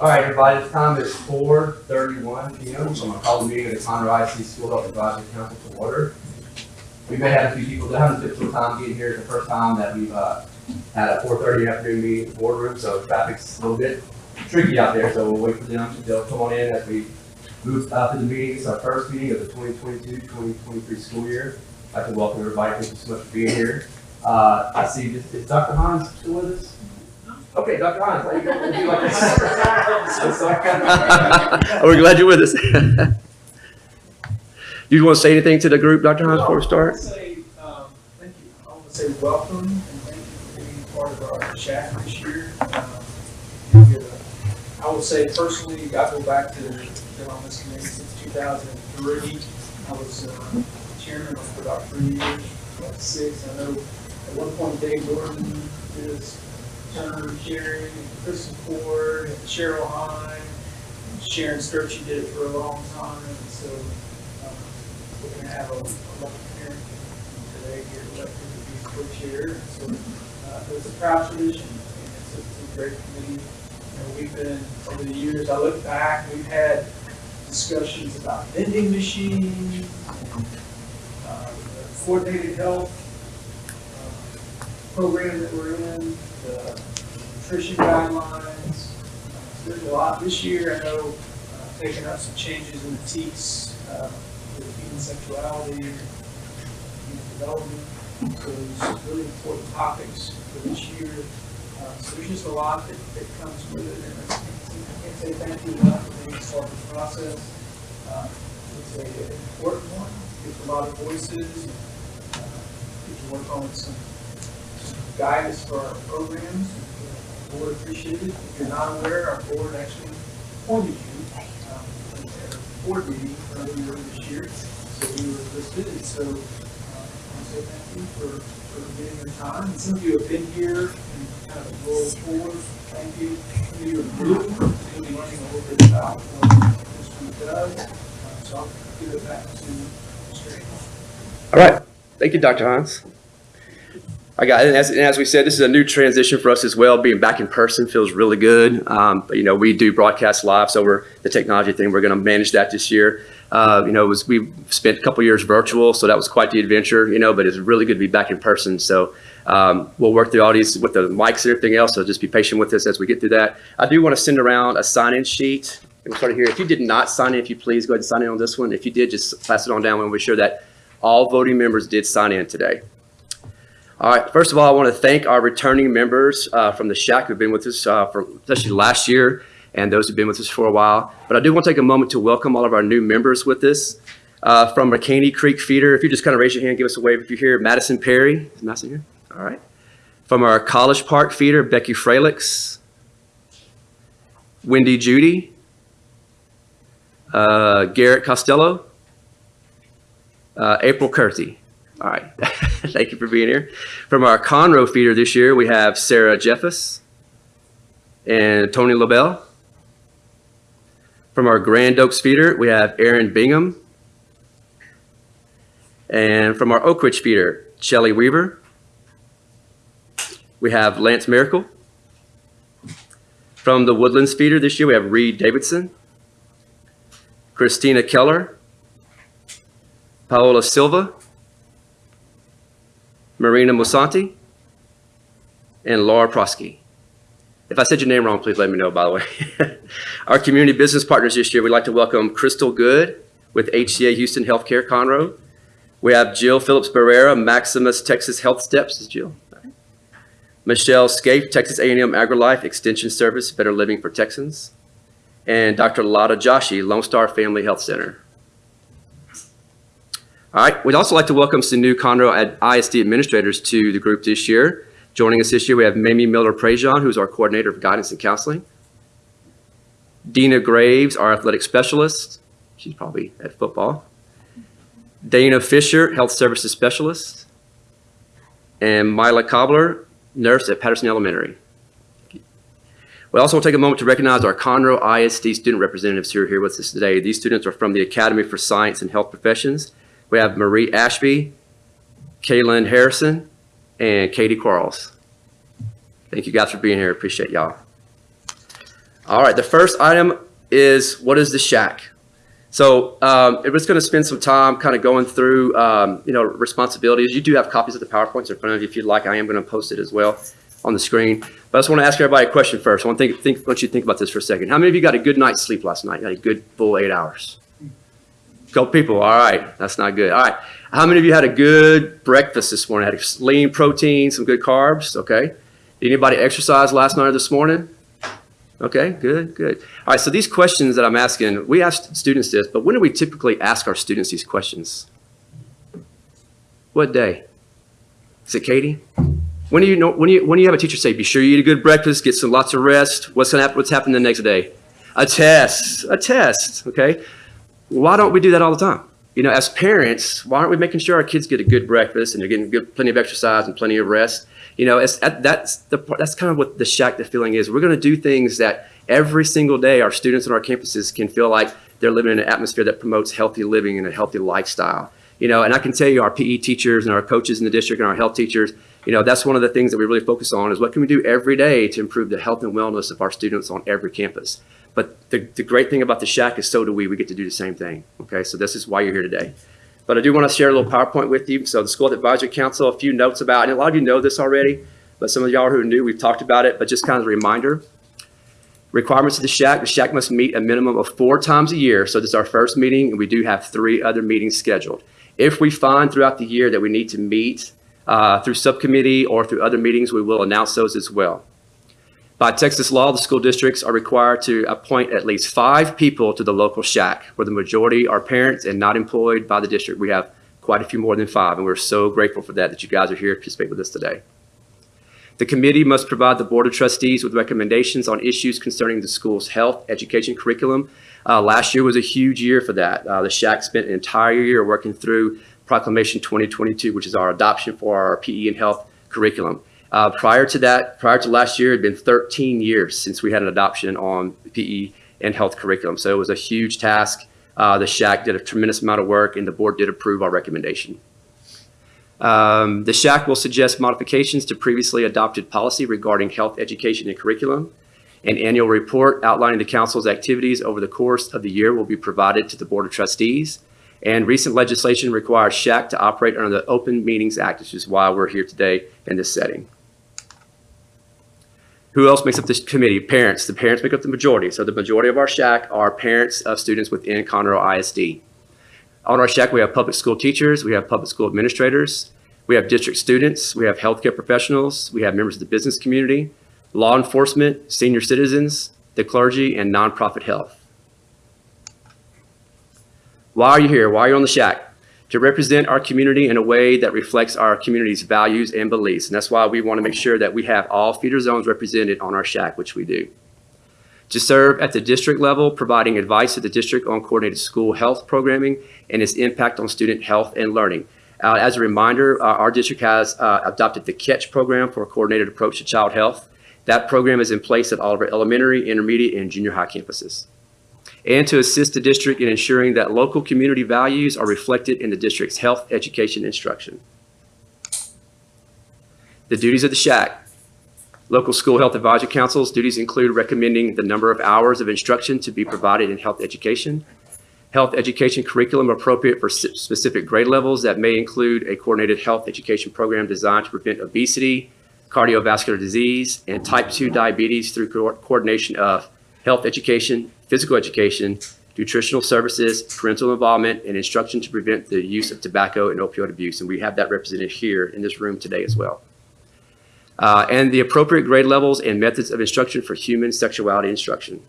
All right, everybody, the time is four thirty-one P M. So I'm gonna call the meeting of the Conroe ISD School Health Advisory Council to order. We may have a few people that haven't difficult time getting here. It's the first time that we've, uh, had a four thirty afternoon meeting in the boardroom, so traffic's a little bit tricky out there, so we'll wait for them to, they'll come on in as we move up to the meeting. It's our first meeting of the 2022-2023 school year. I'd like to welcome everybody. Thank you so much for being here. Uh, I see, is is Dr. Hines still with us? Okay, Dr. Hines, how you doing? Would you like to- I'm sorry. We're glad you're with us. Do you want to say anything to the group, Dr. Hines, before we I start? want to say, um, thank you. I want to say welcome and thank you for being part of our chat this year. Um, we, uh, I will say personally, I go back to, been on this committee since two thousand and three. I was, uh, chairman for about three years, about six. I know at one point Dave Gordon did his term, Sharon, and Kristen Ford, and Cheryl Hine, and Sharon Sturchy did it for a long time, and so, um, we're gonna have a, a lot parents today here elected to be co-chair, so, uh, it's a proud tradition, and it's a, it's a great committee. You know, we've been, over the years, I look back, we've had discussions about vending machines, and, uh, coordinated health, program that we're in, the nutrition guidelines. There's a lot, this year, I know, uh, taking up some changes in the TEKS, uh, with human sexuality, human development, those really important topics for this year. Uh, so there's just a lot that, that comes with it, and I can't say thank you enough for being part of the process. Uh, It's an important one, gives a lot of voices, and, uh, to work on some guidance for our programs. Board appreciated. If you're not aware, our board actually appointed you um, at their board meeting earlier this year. So you were listed, and so uh, I say thank you for, for giving your time. And some of you have been here and kind of roll forward. Thank you. Some of you are new, be learning a little bit about what this group does. Uh, So I'll give it back to Mr. All right. Thank you, Dr. Hines. I got, and as, and as we said, this is a new transition for us as well. Being back in person feels really good. Um, but, you know, we do broadcast live, so we're the technology thing. We're going to manage that this year. Uh, you know, was we spent a couple years virtual, so that was quite the adventure. You know, but it's really good to be back in person. So um, we'll work through all these with the mics and everything else. So just be patient with us as we get through that. I do want to send around a sign-in sheet. We'll start here. If you did not sign in, if you please go ahead and sign in on this one. If you did, just pass it on down. We'll be sure that all voting members did sign in today. All right, first of all, I want to thank our returning members uh, from the shack who've been with us uh, for especially last year and those who've been with us for a while. But I do want to take a moment to welcome all of our new members with us. Uh, from McCaney Creek Feeder, if you just kind of raise your hand, give us a wave if you're here. Madison Perry, is Madison here? All right. From our College Park Feeder, Becky Fralix. Wendy Judy. Uh, Garrett Costello. Uh, April Curthy. All right. Thank you for being here. From our Conroe feeder this year, we have Sarah Jeffus and Tony LaBelle. From our Grand Oaks feeder, we have Aaron Bingham. And from our Oak Ridge feeder, Shelley Weaver. We have Lance Miracle. From the Woodlands feeder this year, we have Reed Davidson. Christina Keller. Paola Silva. Marina Musanti, and Laura Prosky. If I said your name wrong, please let me know, by the way. Our community business partners this year, we'd like to welcome Crystal Good with HCA Houston Healthcare Conroe. We have Jill Phillips Barrera, Maximus Texas Health Steps. Is Jill? Michelle Scape, Texas A&M AgriLife Extension Service, Better Living for Texans. And Dr. Lotta Joshi, Lone Star Family Health Center. All right, we'd also like to welcome some new Conroe ISD administrators to the group this year. Joining us this year, we have Mamie Miller Prejean, who's our coordinator of guidance and counseling. Dina Graves, our athletic specialist. She's probably at football. Dana Fisher, health services specialist. And Mila Cobbler, nurse at Patterson Elementary. We also want to take a moment to recognize our Conroe ISD student representatives who are here with us today. These students are from the Academy for Science and Health Professions. We have Marie Ashby, Kaylin Harrison, and Katie Quarles. Thank you guys for being here. Appreciate y'all. All right, the first item is what is the shack? So um, we're just going to spend some time kind of going through, um, you know, responsibilities. You do have copies of the PowerPoints in front of you if you'd like. I am going to post it as well on the screen. But I just want to ask everybody a question first. I want to think, think, want you to think about this for a second. How many of you got a good night's sleep last night? Got a good full eight hours? Couple people. All right, that's not good. All right. How many of you had a good breakfast this morning? Had lean protein, some good carbs? Okay. Did anybody exercise last night or this morning? Okay, good, good. All right, so these questions that I'm asking, we asked students this, but when do we typically ask our students these questions? What day? Is it Katie? When do you know? When do you when do you have a teacher say, "Be sure you eat a good breakfast, get some lots of rest"? What's gonna happen? What's happening the next day? A test. A test. Okay. Why don't we do that all the time? You know, as parents, why aren't we making sure our kids get a good breakfast and they're getting good, plenty of exercise and plenty of rest? You know, that's the that's kind of what the shack the feeling is. We're going to do things that every single day our students on our campuses can feel like they're living in an atmosphere that promotes healthy living and a healthy lifestyle. You know, and I can tell you, our PE teachers and our coaches in the district and our health teachers, you know, that's one of the things that we really focus on is what can we do every day to improve the health and wellness of our students on every campus. But the, the great thing about the shack is so do we. We get to do the same thing. Okay, so this is why you're here today. But I do want to share a little PowerPoint with you. So the School Advisory Council, a few notes about, and a lot of you know this already, but some of y'all who are new, we've talked about it, but just kind of a reminder. Requirements of the shack, the shack must meet a minimum of four times a year. So this is our first meeting, and we do have three other meetings scheduled. If we find throughout the year that we need to meet uh, through subcommittee or through other meetings, we will announce those as well. By Texas law, the school districts are required to appoint at least five people to the local shack, where the majority are parents and not employed by the district. We have quite a few more than five, and we're so grateful for that, that you guys are here to participate with us today. The committee must provide the Board of Trustees with recommendations on issues concerning the school's health, education curriculum. Uh, last year was a huge year for that. Uh, the shack spent an entire year working through Proclamation 2022, which is our adoption for our PE and health curriculum. Uh, prior to that, prior to last year, it had been 13 years since we had an adoption on PE and health curriculum. So it was a huge task. Uh, the SHAC did a tremendous amount of work, and the board did approve our recommendation. Um, the SHAC will suggest modifications to previously adopted policy regarding health education and curriculum. An annual report outlining the council's activities over the course of the year will be provided to the Board of Trustees. And recent legislation requires SHAC to operate under the Open Meetings Act, which is why we're here today in this setting. Who else makes up this committee? Parents. The parents make up the majority. So the majority of our SHAC are parents of students within Conroe ISD. On our SHAC, we have public school teachers, we have public school administrators, we have district students, we have healthcare professionals, we have members of the business community, law enforcement, senior citizens, the clergy, and nonprofit health. Why are you here? Why are you on the shack? To represent our community in a way that reflects our community's values and beliefs. And that's why we want to make sure that we have all feeder zones represented on our shack, which we do. To serve at the district level, providing advice to the district on coordinated school health programming and its impact on student health and learning. Uh, as a reminder, uh, our district has uh, adopted the CATCH program for a coordinated approach to child health. That program is in place at all of our elementary, intermediate, and junior high campuses. And to assist the district in ensuring that local community values are reflected in the district's health, education, instruction. The duties of the SHAC. Local School Health Advisory Council's duties include recommending the number of hours of instruction to be provided in health education, health education curriculum appropriate for specific grade levels that may include a coordinated health education program designed to prevent obesity, cardiovascular disease, and type 2 diabetes through co- coordination of health education, physical education, nutritional services, parental involvement, and instruction to prevent the use of tobacco and opioid abuse. And we have that represented here in this room today as well. Uh, and the appropriate grade levels and methods of instruction for human sexuality instruction.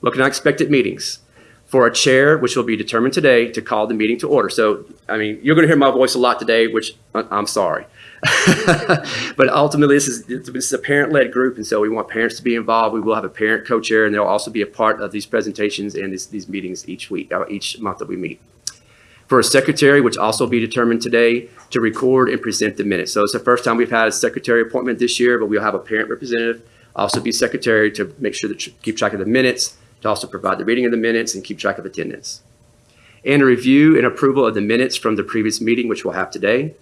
Looking at expected meetings. For a chair, which will be determined today, to call the meeting to order. So, I mean, you're going to hear my voice a lot today, which I'm sorry. but ultimately, this is, this is a parent-led group, and so we want parents to be involved. We will have a parent co-chair, and they'll also be a part of these presentations and these, these meetings each week, uh, each month that we meet. For a secretary, which also be determined today, to record and present the minutes. So it's the first time we've had a secretary appointment this year, but we'll have a parent representative also be secretary to make sure that, keep track of the minutes, to also provide the reading of the minutes and keep track of attendance. And a review and approval of the minutes from the previous meeting, which we'll have today.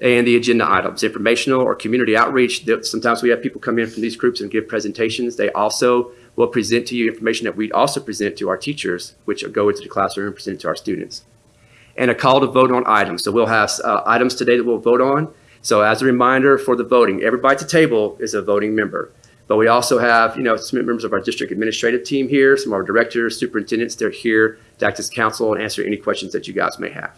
And the agenda items, informational or community outreach. Sometimes we have people come in from these groups and give presentations. They also will present to you information that we also present to our teachers, which go into the classroom and present to our students. And a call to vote on items. So we'll have uh, items today that we'll vote on. So as a reminder for the voting, everybody at the table is a voting member. But we also have, you know, some members of our district administrative team here, some of our directors, superintendents, they're here to act as counsel and answer any questions that you guys may have.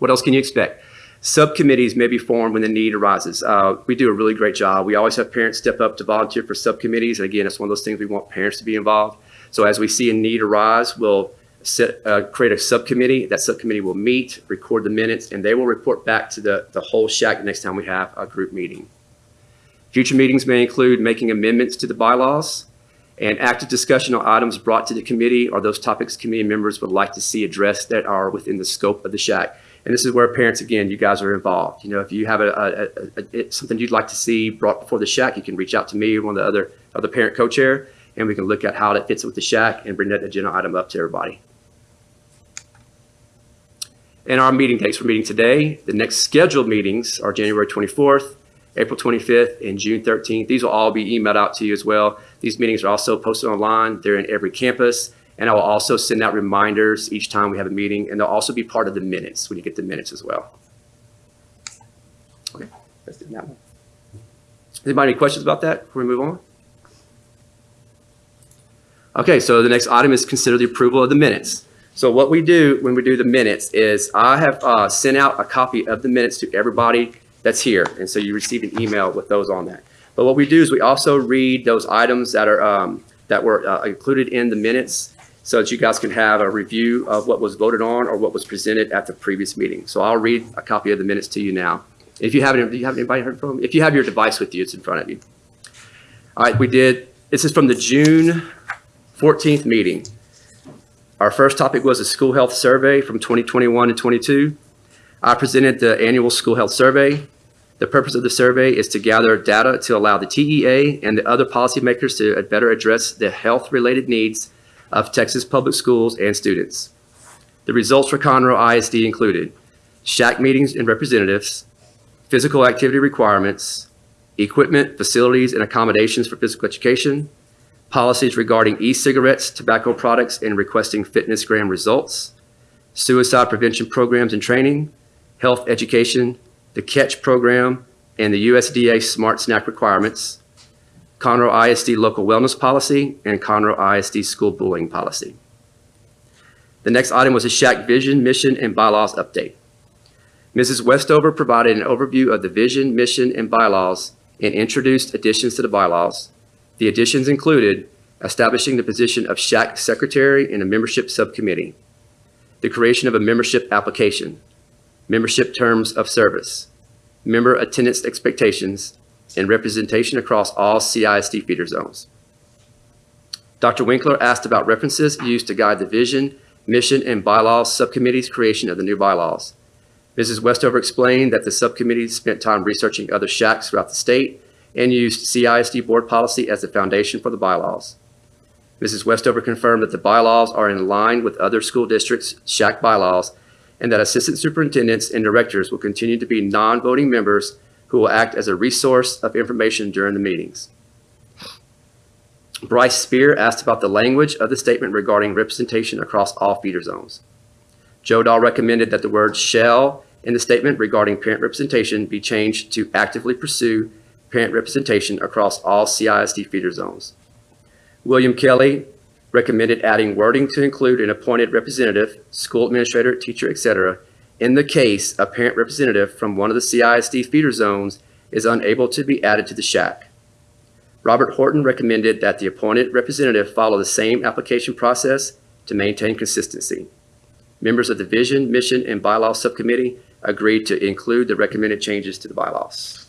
What else can you expect? Subcommittees may be formed when the need arises. Uh, we do a really great job. We always have parents step up to volunteer for subcommittees. And again, it's one of those things we want parents to be involved. So as we see a need arise, we'll set, uh, create a subcommittee. That subcommittee will meet, record the minutes, and they will report back to the, the whole shack the next time we have a group meeting. Future meetings may include making amendments to the bylaws and active discussion on items brought to the committee or those topics committee members would like to see addressed that are within the scope of the shack. And this is where parents, again, you guys are involved. You know, if you have a, a, a, a something you'd like to see brought before the shack, you can reach out to me or one of the other, other parent co-chair, and we can look at how that fits with the shack and bring that agenda item up to everybody. And our meeting dates for meeting today, the next scheduled meetings are January 24th, April 25th, and June 13th. These will all be emailed out to you as well. These meetings are also posted online. They're in every campus. And I will also send out reminders each time we have a meeting, and they'll also be part of the minutes when you get the minutes as well. Okay, that's. That one. Anybody any questions about that before we move on? Okay, so the next item is consider the approval of the minutes. So what we do when we do the minutes is I have uh, sent out a copy of the minutes to everybody that's here. And so you receive an email with those on that. But what we do is we also read those items that are, um, that were uh, included in the minutes so that you guys can have a review of what was voted on or what was presented at the previous meeting. So I'll read a copy of the minutes to you now. If you haven't, do you have anybody heard from? If you have your device with you, it's in front of you. All right, we did, this is from the June 14th meeting. Our first topic was a school health survey from 2021 and 22. I presented the annual school health survey. The purpose of the survey is to gather data to allow the TEA and the other policymakers to better address the health-related needs of Texas public schools and students. The results for Conroe ISD included shack meetings and representatives, physical activity requirements, equipment, facilities, and accommodations for physical education, policies regarding e-cigarettes, tobacco products, and requesting FitnessGram results, suicide prevention programs and training, health education, the CATCH program, and the USDA Smart Snack requirements, Conroe ISD local wellness policy, and Conroe ISD school bullying policy. The next item was a shack vision, mission, and bylaws update. Mrs. Westover provided an overview of the vision, mission, and bylaws and introduced additions to the bylaws. The additions included establishing the position of shack secretary in a membership subcommittee, the creation of a membership application, membership terms of service, member attendance expectations, and representation across all CISD feeder zones. Dr. Winkler asked about references used to guide the vision, mission, and bylaws subcommittee's creation of the new bylaws. Mrs. Westover explained that the subcommittee spent time researching other shacks throughout the state and used CISD board policy as the foundation for the bylaws. Mrs. Westover confirmed that the bylaws are in line with other school districts' shack bylaws and that assistant superintendents and directors will continue to be non-voting members who will act as a resource of information during the meetings. Bryce Spear asked about the language of the statement regarding representation across all feeder zones. Joe Dahl recommended that the word shall in the statement regarding parent representation be changed to actively pursue parent representation across all CISD feeder zones. William Kelly recommended adding wording to include an appointed representative, school administrator, teacher, etc., in the case a parent representative from one of the CISD feeder zones is unable to be added to the shack. Robert Horton recommended that the appointed representative follow the same application process to maintain consistency. Members of the Vision, Mission, and Bylaws Subcommittee agreed to include the recommended changes to the bylaws.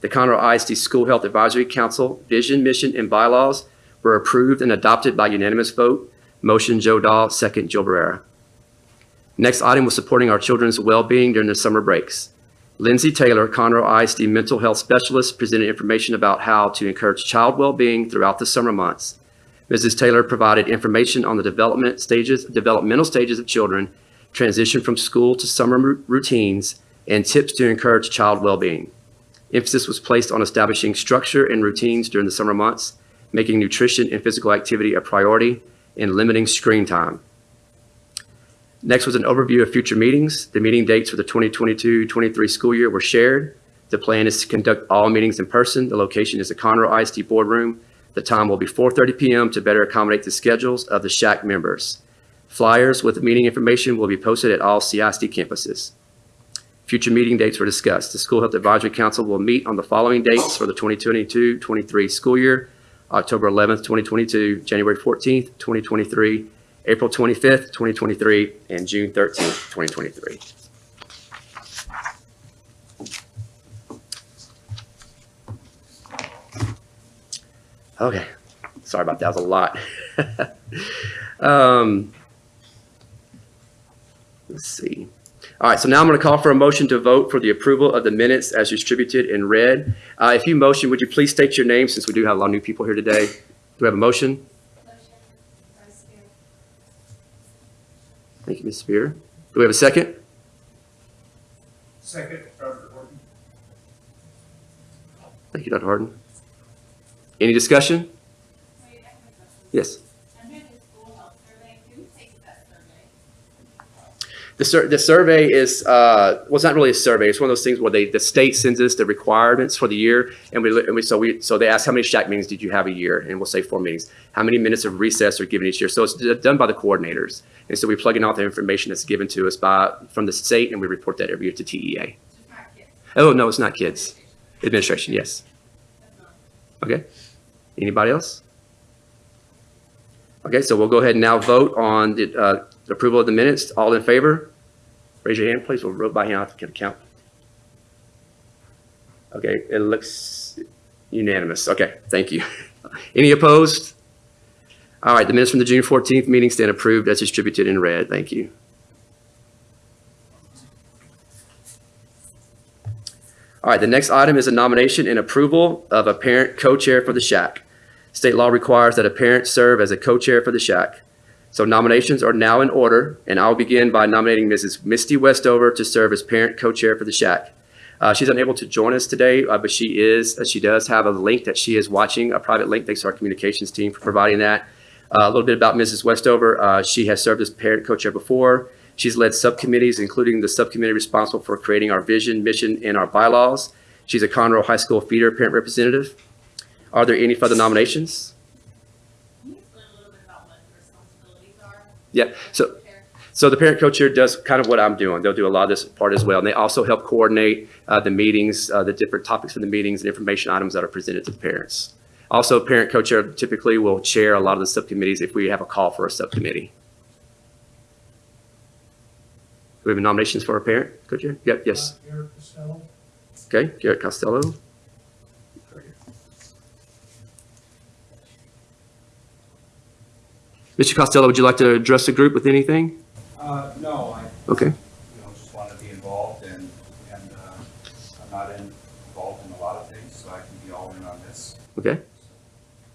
The Conroe ISD School Health Advisory Council Vision, Mission, and Bylaws were approved and adopted by unanimous vote. Motion Joe Dahl, second Joe Barrera. Next item was supporting our children's well-being during the summer breaks. Lindsay Taylor, Conroe ISD mental health specialist, presented information about how to encourage child well-being throughout the summer months. Mrs. Taylor provided information on the development stages, developmental stages of children, transition from school to summer routines, and tips to encourage child well-being. Emphasis was placed on establishing structure and routines during the summer months, making nutrition and physical activity a priority, and limiting screen time. Next was an overview of future meetings. The meeting dates for the 2022-23 school year were shared. The plan is to conduct all meetings in person. The location is the Conroe ISD Boardroom. The time will be 4:30 PM to better accommodate the schedules of the SHAC members. Flyers with meeting information will be posted at all CISD campuses. Future meeting dates were discussed. The School Health Advisory Council will meet on the following dates for the 2022-23 school year: October 11th, 2022, January 14th, 2023, April 25th, 2023, and June 13th, 2023. Okay, sorry about that, that was a lot. Um, Let's see. All right, so now I'm going to call for a motion to vote for the approval of the minutes as distributed in red. Uh, If you motion, would you please state your name, since we do have a lot of new people here today? Do we have a motion? Motion, Vice Spear. Thank you, Ms. Spear. Do we have a second? Second, Dr. Horton. Thank you, Dr. Harden. Any discussion? Wait, I have a question. Yes. The survey, who takes that survey? The sur, the survey is, uh, well, it's not really a survey. It's one of those things where they, the state sends us the requirements for the year. And we, and we, so we, so they ask, how many shack meetings did you have a year? And we'll say four meetings. How many minutes of recess are given each year? So it's done by the coordinators. And so we plug in all the information that's given to us by, from the state and we report that every year to TEA. Just not kids. Oh, no, it's not kids. Administration, yes. Okay. Anybody else? Okay, so we'll go ahead and now vote on the uh, approval of the minutes. All in favor? Raise your hand, please. We'll vote by hand. I can count. Okay, it looks unanimous. Okay, thank you. Any opposed? All right, the minutes from the June 14th meeting stand approved as distributed in red. Thank you. All right, the next item is a nomination and approval of a parent co-chair for the shack. State law requires that a parent serve as a co-chair for the shack. So nominations are now in order, and I'll begin by nominating Mrs. Misty Westover to serve as parent co-chair for the shack. Uh, she's unable to join us today, uh, but she is, uh, she does have a link that she is watching, a private link. Thanks to our communications team for providing that. Uh, a little bit about Mrs. Westover. Uh, she has served as parent co-chair before. She's led subcommittees, including the subcommittee responsible for creating our vision, mission, and our bylaws. She's a Conroe High School feeder parent representative. Are there any further nominations? Can you explain a little bit about what the responsibilities are? Yeah, so, so the parent co-chair does kind of what I'm doing. They'll do a lot of this part as well. And they also help coordinate uh, the meetings, uh, the different topics for the meetings and information items that are presented to the parents. Also, parent co-chair typically will chair a lot of the subcommittees if we have a call for a subcommittee. Do we have nominations for a parent co-chair? Yep, yes. Eric Costello. Okay, Garrett Costello. Mr. Costello, would you like to address the group with anything? Uh, no, I, Okay, you know, just want to be involved and, and, uh, I'm not in- involved in a lot of things, so I can be all in on this. okay.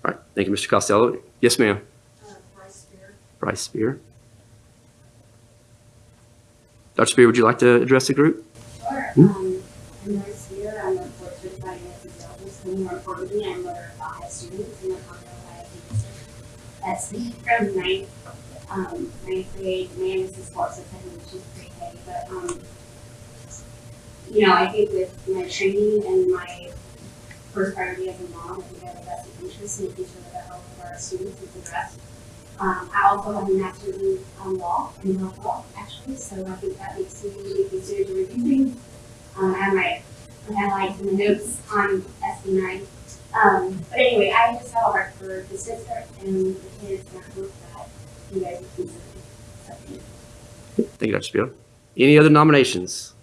All right, thank you, Mr. Costello. Yes, ma'am. Uh, Vice Spear. Bryce Spear. Dr. Spear, would you like to address the group? Sure. Hmm? Um, I'm Joyce Spear. I'm a portrait finance executive. So more importantly, I'm mother of five students in the Conroe ISD district. That's me from ninth, um, ninth grade, man, this is sports attendant, which is heavy, but, um, you know, I think with my training and my first priority as a mom, I think I have a vested interest in making sure that the health of our students is addressed. Um, I also have a master's in um, law, in health law, actually, so I think that makes me be considered to review things. Um, I have my, have like some notes on SB nine. Um, but anyway, I just have a heart for the sister and the kids, and I hope that you guys will consider something. Thank you, Dr. Spear. Any other nominations?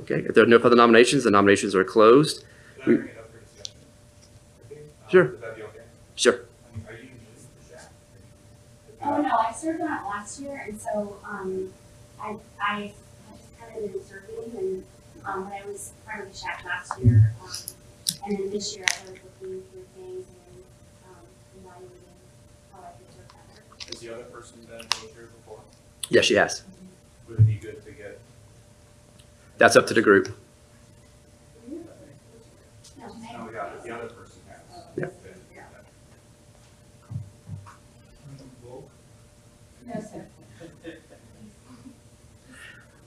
Okay, if there are no further nominations, the nominations are closed. Can I We- bring it up for um, Sure. Would that be okay? Sure. I mean, are you new to the shack? Oh, no, I served on it last year, and so, um, I, I just kind of been serving, and, um, but I was part of the shack last year, um, and then this year I was looking through things and, um, evaluating how I could serve better. Has the other person been co-chair before? Yes, she has. Would it be good to get? That's up to the group.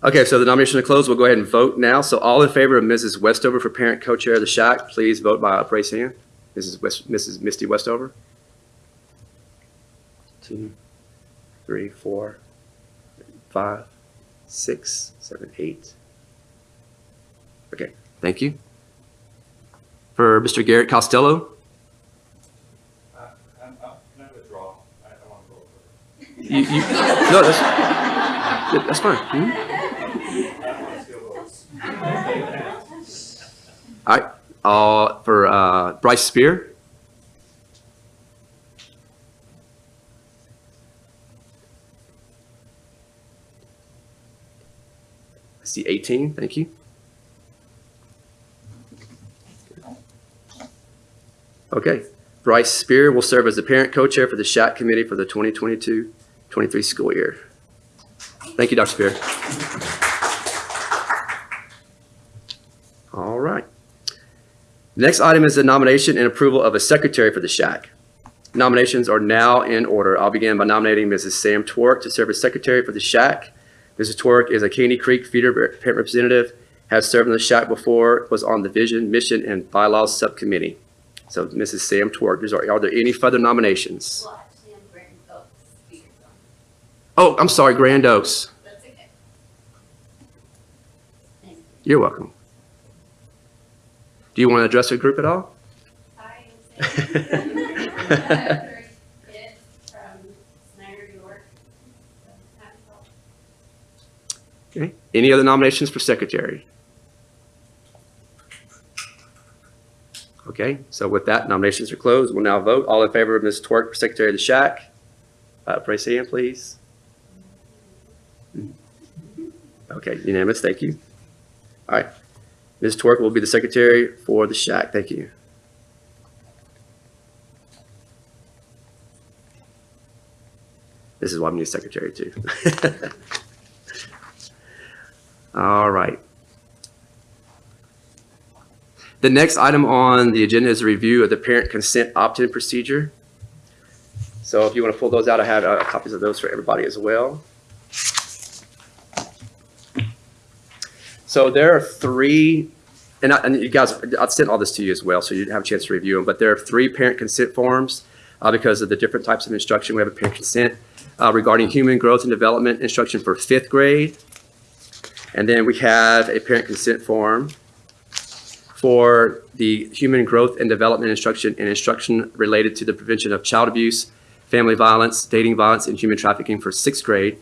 Okay, so the nomination is closed. We'll go ahead and vote now. So all in favor of Mrs. Westover for parent co-chair of the SHAC, please vote by upraised hand. Mrs. West, Mrs. Misty Westover. Two, three, four, five, six, seven, eight. Okay, thank you. For Mr. Garrett Costello, Uh, I'm, I'm, can I withdraw? I, I want to go you, you, no, that's, that's fine. Want to steal votes. Uh, for, uh, Bryce Spear. I see 18, thank you. Okay, Bryce Spear will serve as the parent co-chair for the SHAC committee for the 2022-23 school year. Thank you, Dr. Spear. All right. Next item is the nomination and approval of a secretary for the SHAC. Nominations are now in order. I'll begin by nominating Mrs. Sam Twerk to serve as secretary for the SHAC. Mrs. Twerk is a Caney Creek feeder parent representative, has served in the SHAC before, was on the Vision, Mission, and Bylaws Subcommittee. So Mrs. Sam Twerk, are there any further nominations? Oh, I'm sorry, Grand Oaks. That's okay. You. You're welcome. Do you want to address the group at all? Okay. Any other nominations for secretary? Okay, so with that, nominations are closed. We'll now vote. All in favor of Ms. Twerk for secretary of the Shack? Uh, raise hand, please. Okay, unanimous, thank you. All right, Ms. Twerk will be the secretary for the shack. Thank you. This is why I'm new secretary too. All right. The next item on the agenda is a review of the parent consent opt-in procedure. So if you want to pull those out, I have uh, copies of those for everybody as well. So there are three, and, I, and you guys, I sent all this to you as well, so you have a chance to review them. But there are three parent consent forms uh, because of the different types of instruction. We have a parent consent uh, regarding human growth and development instruction for fifth grade. And then we have a parent consent form for the human growth and development instruction and instruction related to the prevention of child abuse, family violence, dating violence, and human trafficking for sixth grade.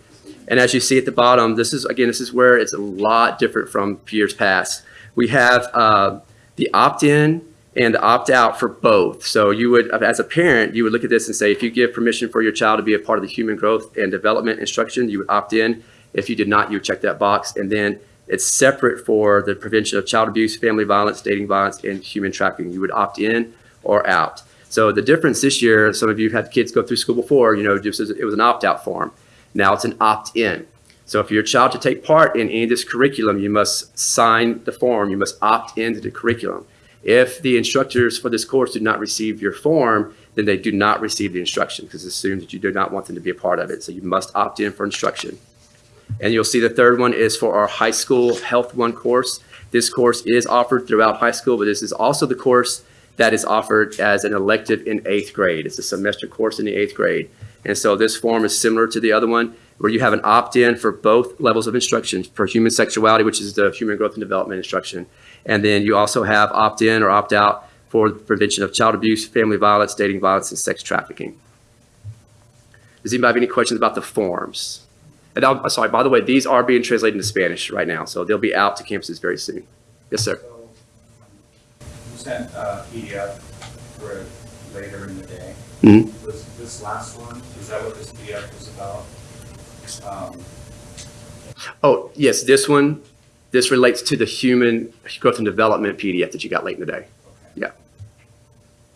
And as you see at the bottom, this is, again, this is where it's a lot different from years past. We have uh, the opt-in and the opt-out for both. So you would, as a parent, you would look at this and say, if you give permission for your child to be a part of the human growth and development instruction, you would opt in. If you did not, you would check that box. And then it's separate for the prevention of child abuse, family violence, dating violence, and human trafficking. You would opt in or out. So the difference this year, some of you have had kids go through school before, you know, just it was an opt-out form. Now it's an opt-in. So for your child to take part in any of this curriculum, you must sign the form. You must opt into the curriculum. If the instructors for this course do not receive your form, then they do not receive the instruction because it's assumed that you do not want them to be a part of it. So you must opt in for instruction. And you'll see the third one is for our high school Health One course. This course is offered throughout high school, but this is also the course that is offered as an elective in eighth grade. It's a semester course in the eighth grade. And so this form is similar to the other one, where you have an opt-in for both levels of instruction, for human sexuality, which is the human growth and development instruction. And then you also have opt-in or opt-out for the prevention of child abuse, family violence, dating violence, and sex trafficking. Does anybody have any questions about the forms? And I'm sorry, by the way, these are being translated into Spanish right now, so they'll be out to campuses very soon. Yes, sir. So, You sent a PDF for later in the day. Mhm. Was this last one, is that what this PDF was about? Um, Oh, yes, this one, this relates to the human growth and development PDF that you got late in the day. okay. Yeah.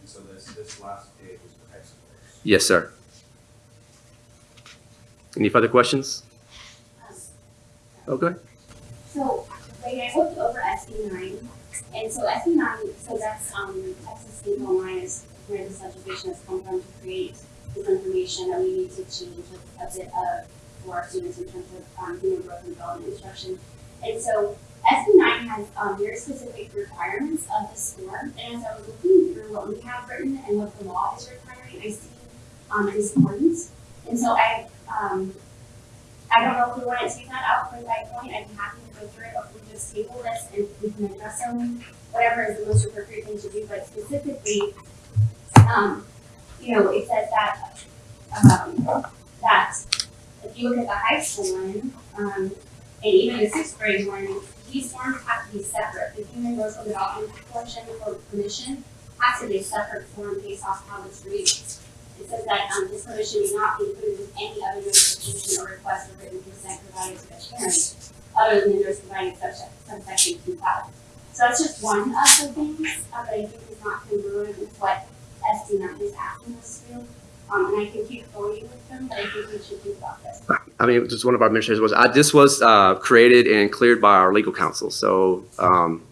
And so this, this last page was for high. Yes, sir. Any further questions? Okay. So, I looked over SB nine, and so SB nine, so that's, um, Texas State Online is where this legislation has come from to create this information that we need to change a, bit of for our students in terms of, um, human growth and development instruction. And so, SB nine has, um, very specific requirements of the score, and as I was looking through what we have written and what the law is requiring, I see, um, discordance. And so I, um, I don't know if we want to take that out point by point, I'd be happy to go through it, or we just table this and we can address them, whatever is the most appropriate thing to do, but specifically, um, you know, it says that, um, that if you look at the high school one, um, and even the sixth grade one, these forms have to be separate, the human and development portion for permission has to be a separate form based off how this reads. It says that, um, this permission may not be included with any other notification or request for written consent provided to the parent, other than the notice providing subsection two five. So that's just one of the things, uh, that I think is not congruent with what SB nine is asking us to do. Um, and I can keep going with them, but I think we should think about this. I mean, just one of our administrators was, I, this was, uh, created and cleared by our legal counsel. So, um,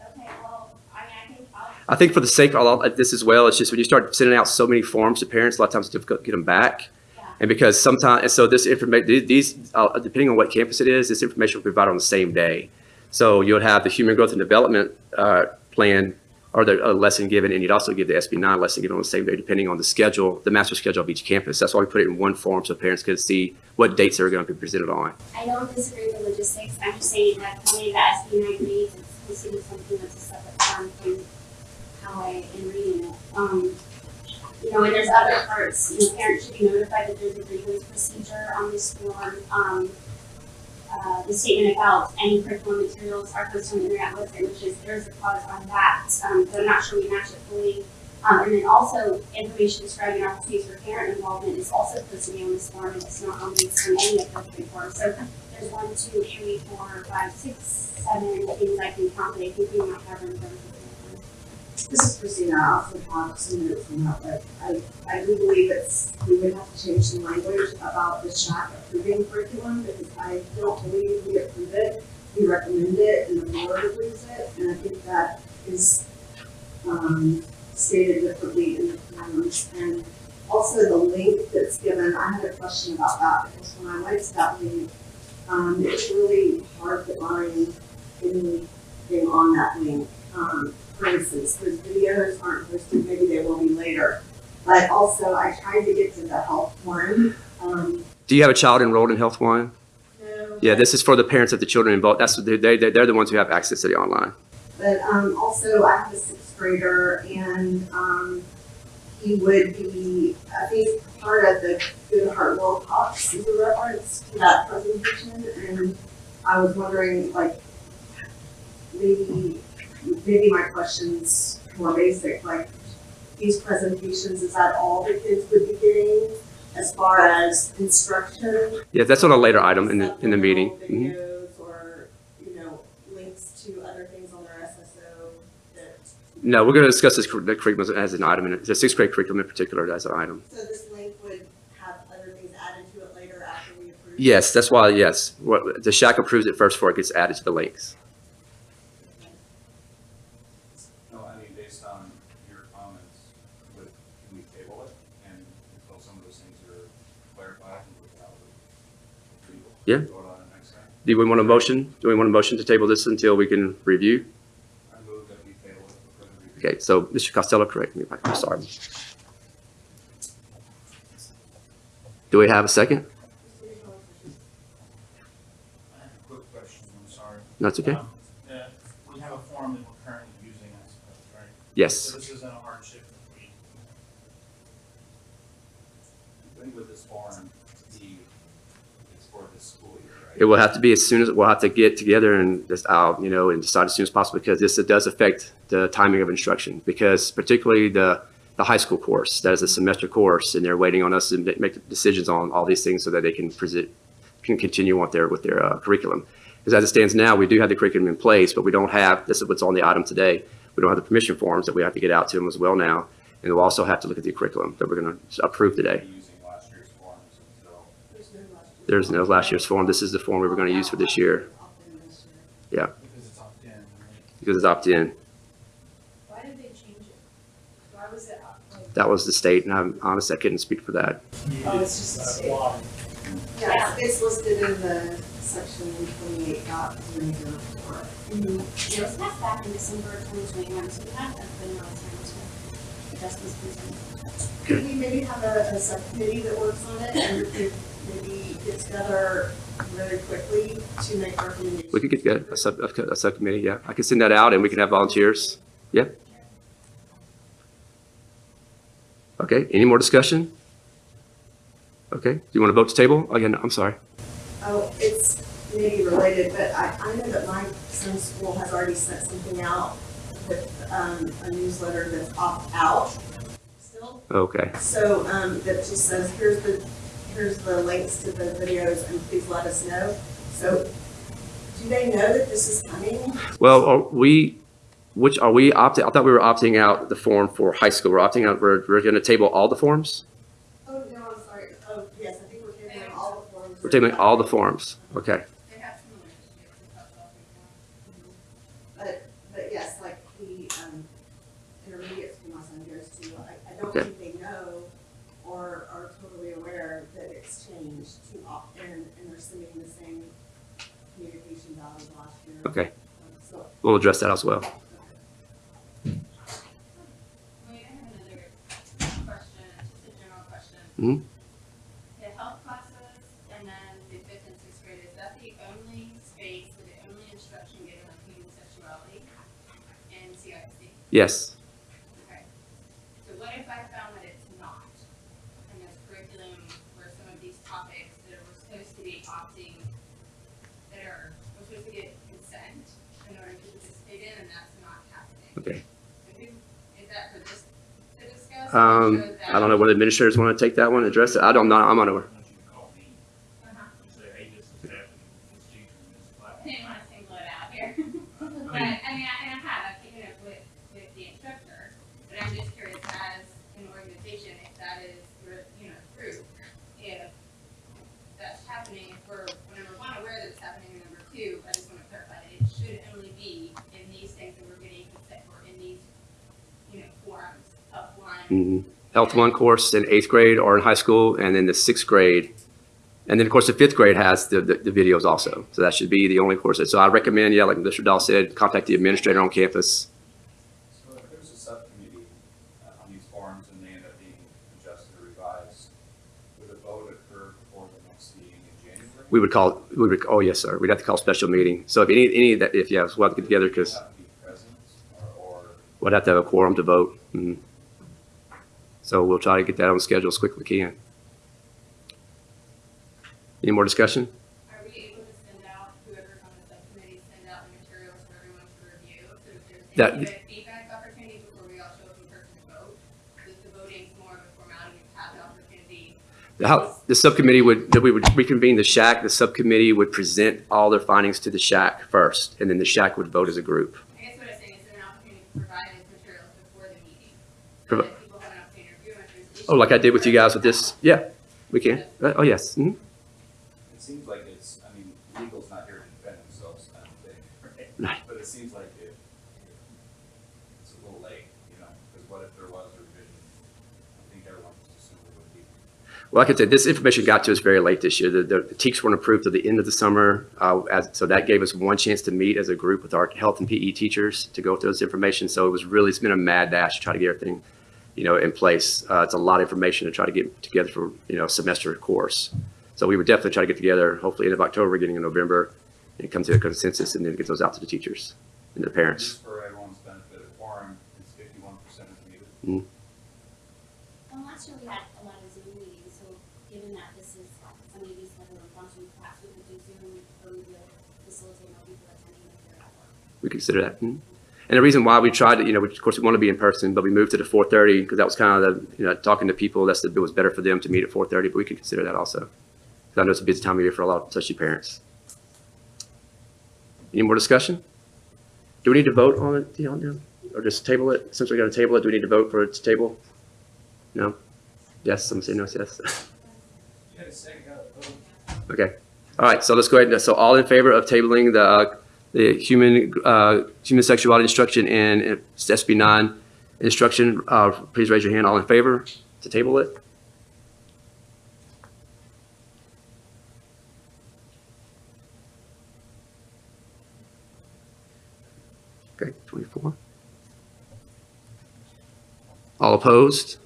Okay, well, I mean, I think I'll, I think for the sake of this as well, it's just when you start sending out so many forms to parents, a lot of times it's difficult to get them back. Yeah. And because sometimes, and so this information, these, uh, depending on what campus it is, this information will be provided on the same day. So you'll have the human growth and development, uh, plan or the uh, lesson given, and you'd also give the SB nine lesson given on the same day, depending on the schedule, the master schedule of each campus. That's why we put it in one form so parents could see what dates they're going to be presented on. I don't disagree with the logistics, I'm just saying that the way that SB nine reads, it's supposed to be something that's a separate form from I am reading it. Um, you know, and there's other parts, you know, parents should be notified that there's a grievance procedure on this form. Um, uh, the statement about any curriculum materials are posted on the internet website, which is, there's a clause on that, um, but I'm not sure we match it fully. Um, and then also, information describing opportunities for parent involvement is also be on this form, and it's not on any of those three forms. So there's one, two, three, four, five, six, seven things I can count that I think we might have in terms. This is Christina, have some notes from but I, I do believe it's, we would have to change the language about the SHAC approving curriculum, because I don't believe we approve it. We recommend it and the board approves it, and I think that is, um, stated differently in the forms. And also the link that's given, I had a question about that, because when I went to that link, um, it's really hard to find anything on that link. Um, for instance, the videos aren't posted, maybe they will be later. But also, I tried to get to the health one, um. Do you have a child enrolled in Health One? no, Yeah, this is for the parents of the children involved. That's, they, they, they're the ones who have access to the online. But, um, also, I have a sixth grader and, um, he would be, I think, part of the Good Heart World Talks is a reference to that presentation. And I was wondering, like, maybe, maybe my question's more basic, like, these presentations, is that all the kids would be getting as far as instruction? Yeah, that's on a later item in the, in the meeting. Supplemental Mhm. Or, you know, links to other things on their SSO that, No, we're going to discuss this the curriculum as an item, and the sixth grade curriculum in particular as an item. so this link would have other things added to it later after we approve? Yes, that's why, yes. What, the SHAC approves it first before it gets added to the links. No, I mean, based on your comments, would, can we table it and until some of those things are clarified and worked out? we- Yeah. Vote on it next time? Do we want a motion? Do we want a motion to table this until we can review? I move that we table it for further review. Okay, so Mr. Costello, correct me if I'm sorry. Do we have a second? I have a quick question, I'm sorry. That's okay. Um, We have a form that we're currently using, I suppose, right? Yes. So this isn't a hardship if we, I think with this forum, the, it's for this school year, right? It will have to be as soon as, we'll have to get together and just, uh, you know, and decide as soon as possible because this does affect the timing of instruction. Because particularly the, the high school course, that is a semester course and they're waiting on us to make decisions on all these things so that they can present, can continue on their, with their uh, curriculum. Because as it stands now, we do have the curriculum in place, but we don't have, this is what's on the item today. We don't have the permission forms that we have to get out to them as well now. And we'll also have to look at the curriculum that we're going to approve today. Be Using last year's forms until. There's There's no last year's form. This is the form we were going to use for this year Yeah. Because it's opt-in, because it's opt-in. Why did they change it? Why was it, up- like, That was the state, and I'm honest, I couldn't speak for that. oh, it's just a state? Yeah, it's listed in the section twenty-eight dot zero zero four. Mhm. It was passed back in December twenty twenty-one, so we have been really time to adjust this concern. Could we maybe have a, a subcommittee that works on it and maybe get together really quickly to make recommendations? We could get together, a sub, a subcommittee, yeah. I could send that out and we can have volunteers. Yeah. Okay, any more discussion? Okay, do you want to vote to table? Again, I'm sorry. Oh, it's maybe related, but I, I know that my son's school has already sent something out with, um, a newsletter that's opt-out still. Okay, So, um, that just says, here's the, here's the links to the videos and please let us know. So, do they know that this is coming? well, are we, which, are we opting, I thought we were opting out the form for high school. We're opting out, we're, we're going to table all the forms? Oh, no, I'm sorry. Oh, yes, I think we're tabling all the forms. We're tabling all the forms, okay. They have similar issues with that stuff before. But, but yes, like the, um, intermediate school my son goes to, I, I don't Okay. think they know or are totally aware that it's changed to opt in and they're sending the same communication out as last year. Okay. Um, So, We'll address that as well. Wait, I have another question, just a general question. Mhm. The health classes and then the fifth and sixth grade, is that the only space, the only instruction given on human sexuality in CIC? Yes, Okay. So what if I found that it's not? And there's curriculum where some of these topics that we're supposed to be opting, that are, we're supposed to get consent in order to participate in, and that's not happening? okay. So who, is that for this to discuss? or Um, I don't know whether administrators want to take that one, address it. I don't know, I'm unaware. Health one course in eighth grade or in high school, and then the sixth grade. And then, of course, the fifth grade has the, the, the videos also. So that should be the only course. That, so I recommend, yeah, like Mr. Dahl said, contact the administrator on campus. So if there's a subcommittee uh, on these and they end up being adjusted or revised, would a vote occur before the next meeting in January? We would call, we would, oh, yes, sir. We'd have to call a special meeting. So if any, any that, if, yes, we'll have to get together because. we'd have to have a quorum to vote. Mm -hmm. So we'll try to get that on schedule as quick as we can. Any more discussion? Are we able to send out, whoever's on the subcommittee, send out the materials for everyone to review? So if there's That- any feedback opportunity before we all show up in person to vote? Because the voting's more of a formality, to have the opportunity. The How, the subcommittee would, that we would reconvene the SHAC, the subcommittee would present all their findings to the SHAC first, and then the SHAC would vote as a group. I guess what I'm saying is an opportunity to provide these materials before the meeting? So that people have an opportunity to review them if there's Oh, like I did with you guys with this? Yeah, we can. Uh, Oh, yes. Mhm. it seems like it's, I mean, legal's not here to defend themselves, I don't think, Right. right? But it seems like it, it's a little late, you know, because what if there was a revision? I think everyone just assumed it would be. Well, like I said, this information got to us very late this year. The, the the TEKS weren't approved till the end of the summer. Uh, as, so that gave us one chance to meet as a group with our health and PE teachers to go through this information. So it was really, it's been a mad dash to try to get everything, you know, in place. Uh, it's a lot of information to try to get together for, you know, a semester course. So we would definitely try to get together, hopefully end of October, beginning of November, and come to a consensus and then get those out to the teachers and the parents. Just for everyone's benefit, a quorum is fifty-one percent of the meeting. Well, last year we had a lot of Zoom meetings, so given that this is some of these federal functions, perhaps we could do Zoom or we will facilitate more people attending if they're at work. we consider that. Mhm. And the reason why we tried to, you know, of course, we want to be in person, but we moved to the 4:30 because that was kind of the, you know, talking to people, that's the, it was better for them to meet at 4:30, but we could consider that also. Because I know it's a busy time of year for a lot, of especially parents. Any more discussion? Do we need to vote on it, know, or just table it? Since we're going to table it, do we need to vote for it to table? No? Yes, some say no, yes. You had a second, got a vote. Okay. All right, so let's go ahead. and So all in favor of tabling the, uh, the human, uh, human sexuality instruction and uh, SB nine instruction, uh, please raise your hand. All in favor to table it? Okay, twenty-four. All opposed?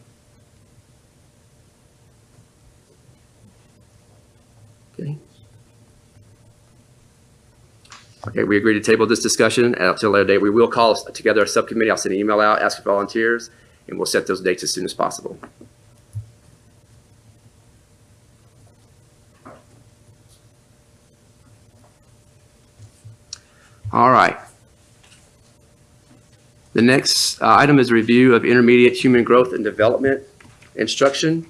Okay. Okay, we agree to table this discussion until a later date. We will call together a subcommittee. I'll send an email out, ask for volunteers, and we'll set those dates as soon as possible. All right. The next uh, item is a review of intermediate human growth and development instruction.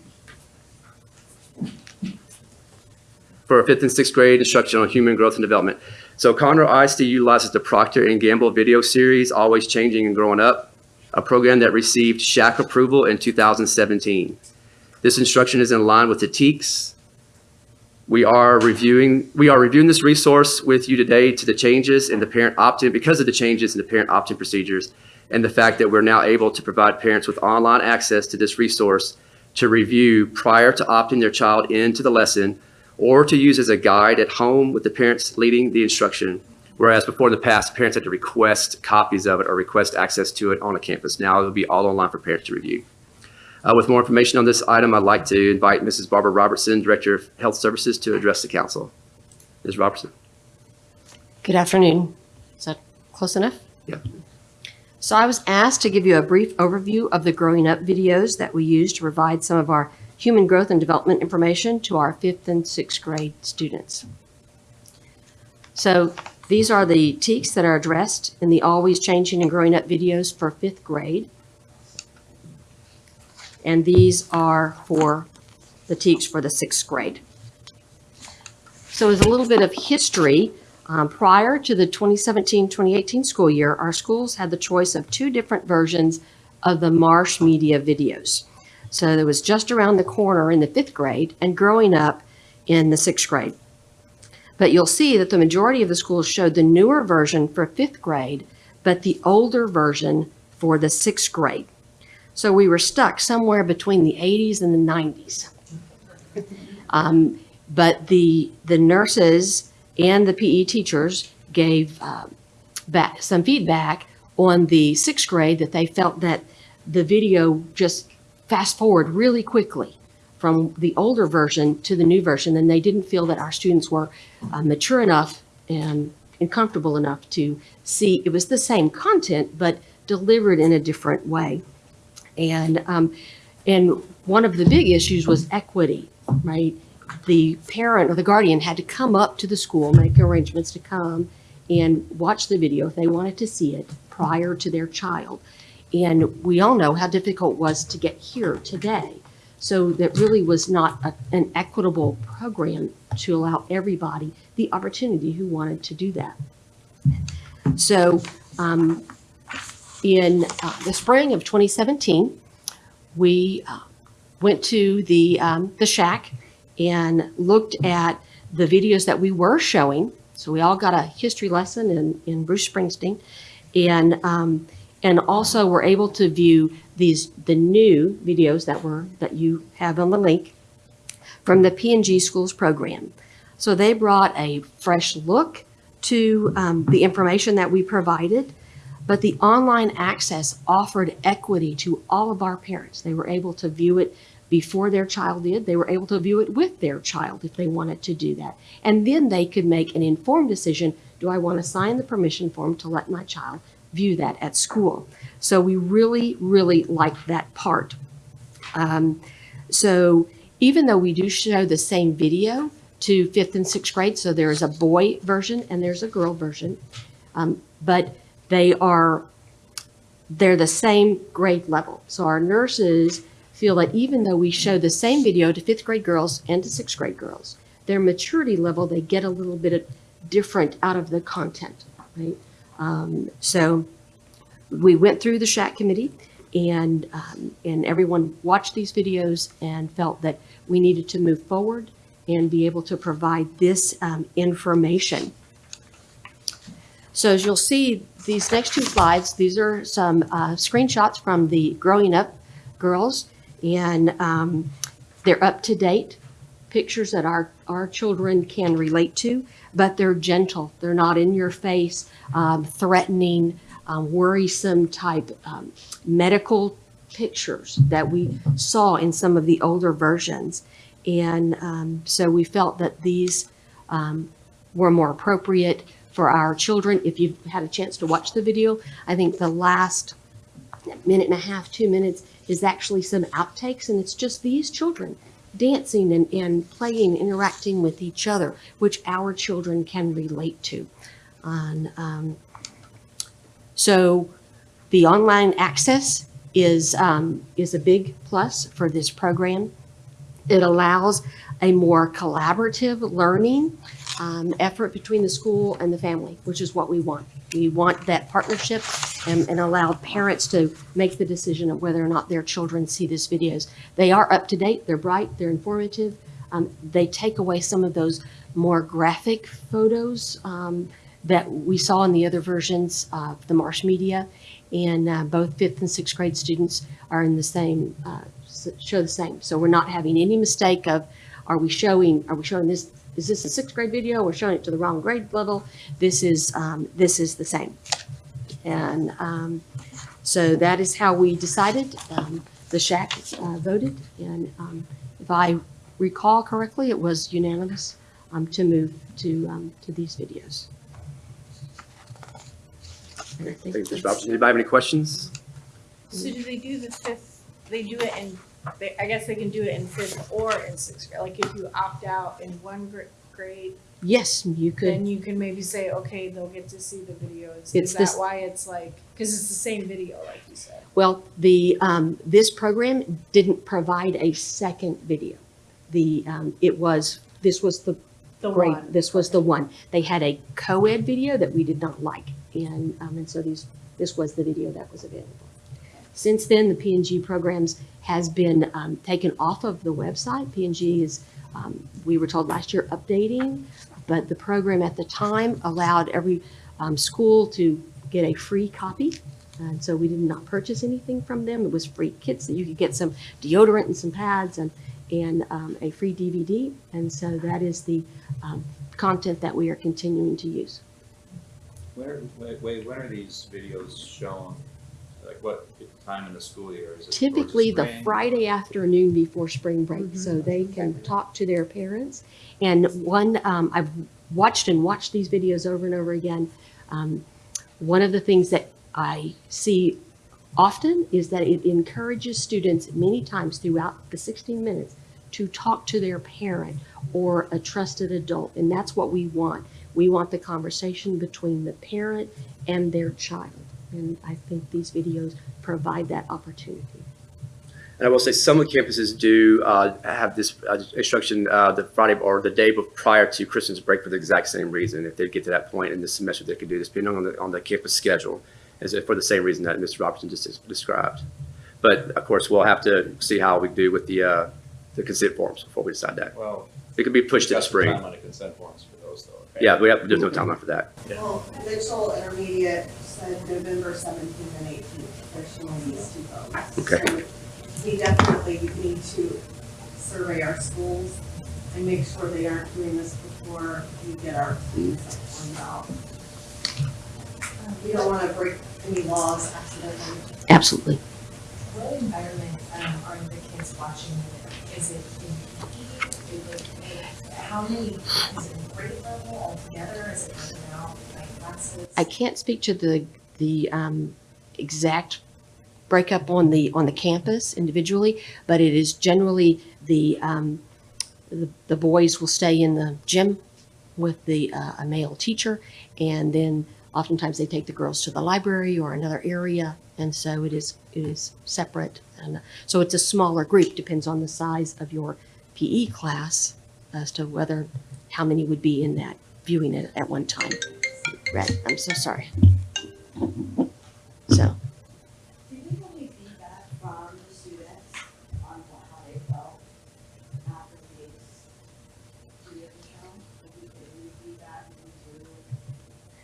For fifth and sixth grade instruction on human growth and development. So Conroe ISD utilizes the Procter and Gamble video series, Always Changing and Growing Up, a program that received SHAC approval in 2017. This instruction is in line with the TEKS. We are reviewing, we are reviewing this resource with you today to the changes in the parent opt-in, because of the changes in the parent opt-in procedures and the fact that we're now able to provide parents with online access to this resource to review prior to opting their child into the lesson or to use as a guide at home with the parents leading the instruction. Whereas before in the past, parents had to request copies of it or request access to it on a campus. Now it'll be all online for parents to review. Uh, with more information on this item, I'd like to invite Mrs. Barbara Robertson, Director of Health Services, to address the council. Ms. Robertson? Good afternoon. Is that close enough? Yeah. So I was asked to give you a brief overview of the growing up videos that we use to provide some of our human growth and development information to our fifth and sixth grade students. So these are the TEKs that are addressed in the Always Changing and Growing Up videos for fifth grade. And these are for the TEKs for the sixth grade. So as a little bit of history, um, prior to the 2017-2018 school year, our schools had the choice of two different versions of the Marsh Media videos. So it was just around the corner in the fifth grade and growing up in the sixth grade. But you'll see that the majority of the schools showed the newer version for fifth grade, but the older version for the sixth grade. So we were stuck somewhere between the 80s and the 90s. Um, but the the nurses and the PE teachers gave um, back some feedback on the sixth grade that they felt that the video just fast forward really quickly from the older version to the new version, and they didn't feel that our students were uh, mature enough and, and comfortable enough to see it was the same content but delivered in a different way. And um, and one of the big issues was equity, right? The parent or the guardian had to come up to the school, make arrangements to come and watch the video if they wanted to see it prior to their child. And we all know how difficult it was to get here today. So that really was not a, an equitable program to allow everybody the opportunity who wanted to do that. So um, in uh, the spring of 2017, we uh, went to the, um, the SHAC and looked at the videos that we were showing. So we all got a history lesson in, in Bruce Springsteen. And, um, and also we were able to view these, the new videos that were, that you have on the link from the P&G Schools program. So they brought a fresh look to um, the information that we provided, but the online access offered equity to all of our parents. They were able to view it before their child did. They were able to view it with their child if they wanted to do that. And then they could make an informed decision, do I want to sign the permission form to let my child view that at school? So we really, really like that part. Um, so even though we do show the same video to fifth and sixth grade, so there is a boy version and there's a girl version, um, but they are, they're the same grade level. So our nurses feel that even though we show the same video to fifth grade girls and to sixth grade girls, their maturity level, they get a little bit different out of the content, right? Um, so we went through the SHAC committee and, um, and everyone watched these videos and felt that we needed to move forward and be able to provide this um, information. So as you'll see, these next two slides, these are some uh, screenshots from the Growing Up girls, and um, they're up to date pictures that our, our children can relate to, but they're gentle. They're not in your face, um, threatening, um, worrisome type um, medical pictures that we saw in some of the older versions. And um, so we felt that these um, were more appropriate for our children. If you've had a chance to watch the video, I think the last minute and a half, two minutes is actually some outtakes, and it's just these children dancing and, and playing, interacting with each other, which our children can relate to. And, um, so the online access is, um, is a big plus for this program. It allows a more collaborative learning um, effort between the school and the family, which is what we want. We want that partnership and, and allow parents to make the decision of whether or not their children see these videos. They are up to date, they're bright, they're informative. Um, they take away some of those more graphic photos um, that we saw in the other versions of the Marsh Media. And uh, both fifth and sixth grade students are in the same, uh, show the same. So we're not having any mistake of, are we showing, are we showing this, is this a sixth grade video? We're showing it to the wrong grade level. This is, um, this is the same. And um, so that is how we decided. Um, The SHAC uh, voted, and um, if I recall correctly, it was unanimous um, to move to, um, to these videos. And I think Thank you, Mr. that's- Robinson. Anybody have any questions? So do they do the fifth, they do it in, they, I guess they can do it in fifth or in sixth grade, like if you opt out in one gr- grade, Yes, you could, then you can maybe say, okay, they'll get to see the videos. It's Is this- that why it's like, cause it's the same video, like you said? well, the, um, this program didn't provide a second video. The, um, it was, this was the The one. this was the one. They had a co-ed video that we did not like, and, um, and so these, this was the video that was available. Since then, the P&G programs has been, um, taken off of the website. P&G is, um, we were told last year, updating, but the program at the time allowed every, um, school to get a free copy. And so we did not purchase anything from them. It was free kits that you could get some deodorant and some pads and, and, um, a free DVD. And so that is the, um, content that we are continuing to use. When are, wait, wait, when are these videos shown? Like what time in the school year? Is it Typically, the? Friday afternoon before spring break, so they can talk to their parents. And one, um, I've watched and watched these videos over and over again. Um, one of the things that I see often is that it encourages students many times throughout the 16 minutes to talk to their parent or a trusted adult, and that's what we want. We want the conversation between the parent and their child, and I think these videos provide that opportunity. And I will say some of the campuses do uh, have this uh, instruction uh, the Friday or the day bef- prior to Christmas break for the exact same reason. If they get to that point in the semester, they could do this, depending on the, on the campus schedule, as if for the same reason that Mr. Robertson just described. But of course, we'll have to see how we do with the, uh, the consent forms before we decide that. Well. It could be pushed to the got some spring. Time on the consent forms for those though. okay? Yeah, we have, there's no timeline for that. Well, Mitchell Intermediate said November seventeenth and eighteenth, they're showing these two phones. Okay. So We definitely need to survey our schools and make sure they aren't doing this before we get our consent forms out. We don't wanna break any laws accidentally. Absolutely. What environment um, are the kids watching in? Is it in PE? Is it, how many, is it in grade level altogether? Is it broken out by classes? I can't speak to the, the um, exact breakup on the, on the campus individually, but it is generally the, um, the, the boys will stay in the gym with the, uh, a male teacher, and then oftentimes they take the girls to the library or another area, and so it is, it is separate. And so it's a smaller group, depends on the size of your PE class as to whether, how many would be in that, viewing it at one time red. I'm so sorry. So.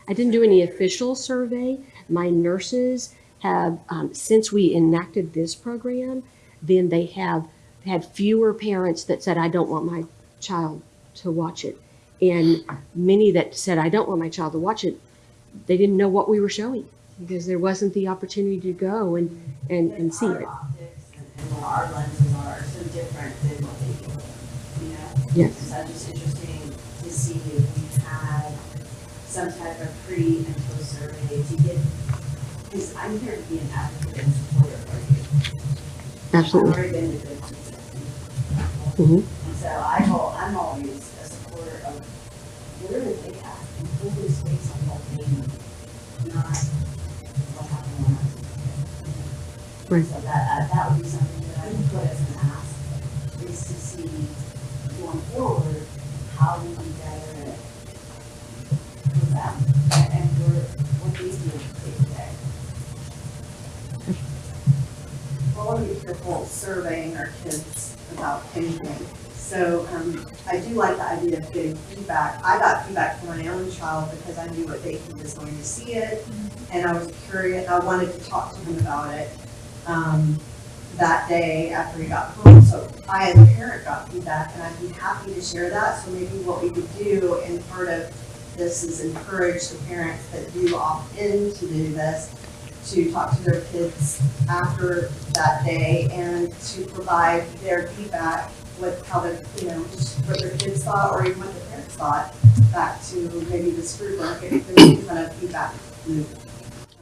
I didn't do any official survey. My nurses have, um, since we enacted this program, then they have had fewer parents that said, I don't want my child to watch it. And many that said, I don't want my child to watch it, they didn't know what we were showing because there wasn't the opportunity to go and, and, and see it. Our optics and, and our lenses are so different than what they do, you know? Yes. So it's just interesting to see if we had some type of pre and post survey to get, because I'm here to be an advocate and supporter for you. Absolutely. I've already been to good Mhm. And so I I'm always a and who is based on what they not what happened when I was. Right. So that, uh, that would be something that I would put as an ask, is to see going forward, how we can better with them and, what they do day to day. Well, I want to be careful surveying our kids about anything. So, um, I do like the idea of getting feedback. I got feedback from my own child because I knew what day he was going to see it. And I was curious, I wanted to talk to him about it, um, that day after he got home. So I, as a parent, got feedback and I'd be happy to share that. So maybe what we could do in part of this is encourage the parents that do opt in to do this to talk to their kids after that day and to provide their feedback with how the, you know, what their kids thought or even what the parents thought back to maybe this get some kind of feedback loop.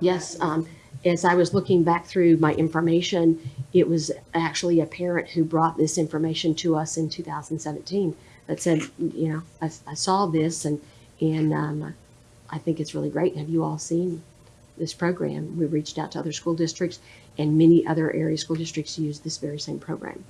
Yes, um, as I was looking back through my information, it was actually a parent who brought this information to us in 2017 that said, you know, I, I saw this and, and, um, I think it's really great. Have you all seen this program? We reached out to other school districts and many other area school districts use this very same program.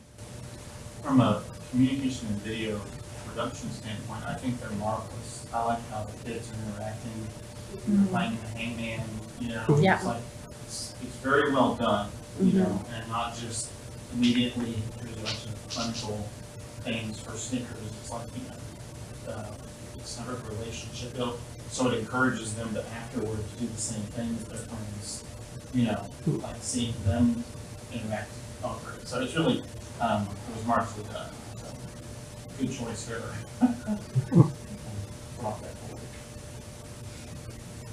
From a communication and video production standpoint, I think they're marvelous. I like how the kids are interacting, they're mm-hmm. playing the hangman, you know, Yeah. it's like, it's, it's very well done, you mm-hmm. know, and not just immediately, here's a bunch of clinical things for Snickers, it's like, you know, uh, it's not a relationship built, so it encourages them to afterwards do the same thing with their friends, you know, mm-hmm. like seeing them interact over it. So it's really, um, it was markedly done, so, good choice here. Brought that forward.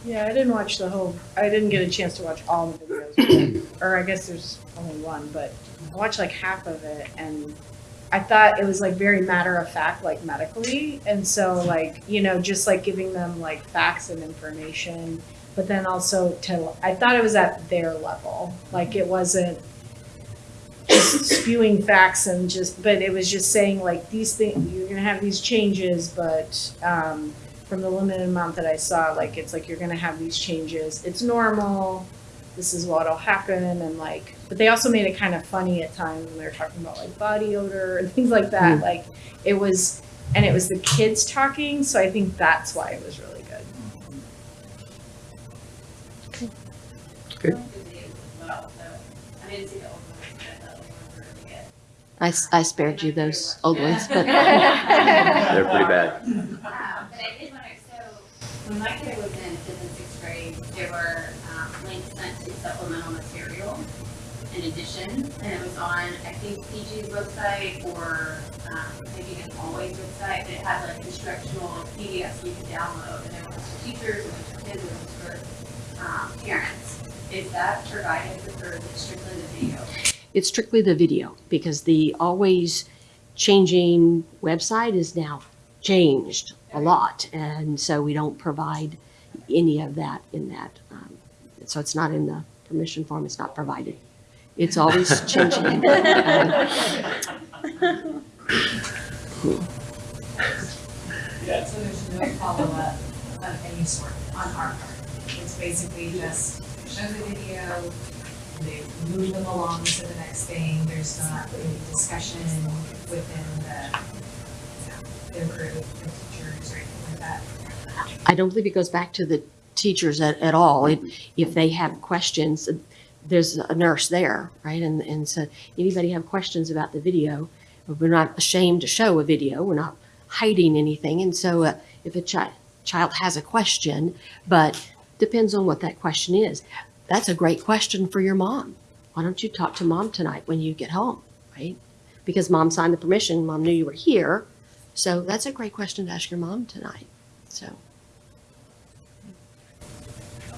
Yeah, I didn't watch the whole, I didn't get a chance to watch all the videos, or I guess there's only one, but I watched like half of it and I thought it was like very matter of fact, like medically. And so like, you know, just like giving them like facts and information, but then also to, I thought it was at their level. Like it wasn't just spewing facts and just, but it was just saying like these things, you're gonna have these changes, but, um, from the limited amount that I saw, like it's like you're gonna have these changes. It's normal. This is what'll happen, and like, but they also made it kind of funny at times when they were talking about like body odor and things like that. Like it was, and it was the kids talking, so I think that's why it was really good. Good. Well, so I didn't see the old ones, but I thought they were really good. I, s- I spared you those old ones, but They're pretty bad. Um, but I did wonder, so when my kid was in fifth and sixth grade, there were um, links sent to supplemental material in addition, and it was on, I think, PG's website or um, maybe even Always website, but it had like instructional PDFs you could download, and there was for teachers, and for kids, and for um, parents. Is that provided or is it strictly the video? It's strictly the video because the always changing website is now changed a lot. And so we don't provide any of that in that. Um, so it's not in the permission form, it's not provided. It's always changing. Um, So there's no follow-up of any sort on our part. It's basically just show the video, they move them along to the next thing. There's not a discussion within the, group, teachers or anything like that. I don't believe it goes back to the teachers at, at all. It, if they have questions, there's a nurse there, right? And, and so anybody have questions about the video, we're not ashamed to show a video. We're not hiding anything. And so uh, if a child, child has a question, but depends on what that question is. That's a great question for your mom. Why don't you talk to mom tonight when you get home, right? Because mom signed the permission, mom knew you were here. So that's a great question to ask your mom tonight. So,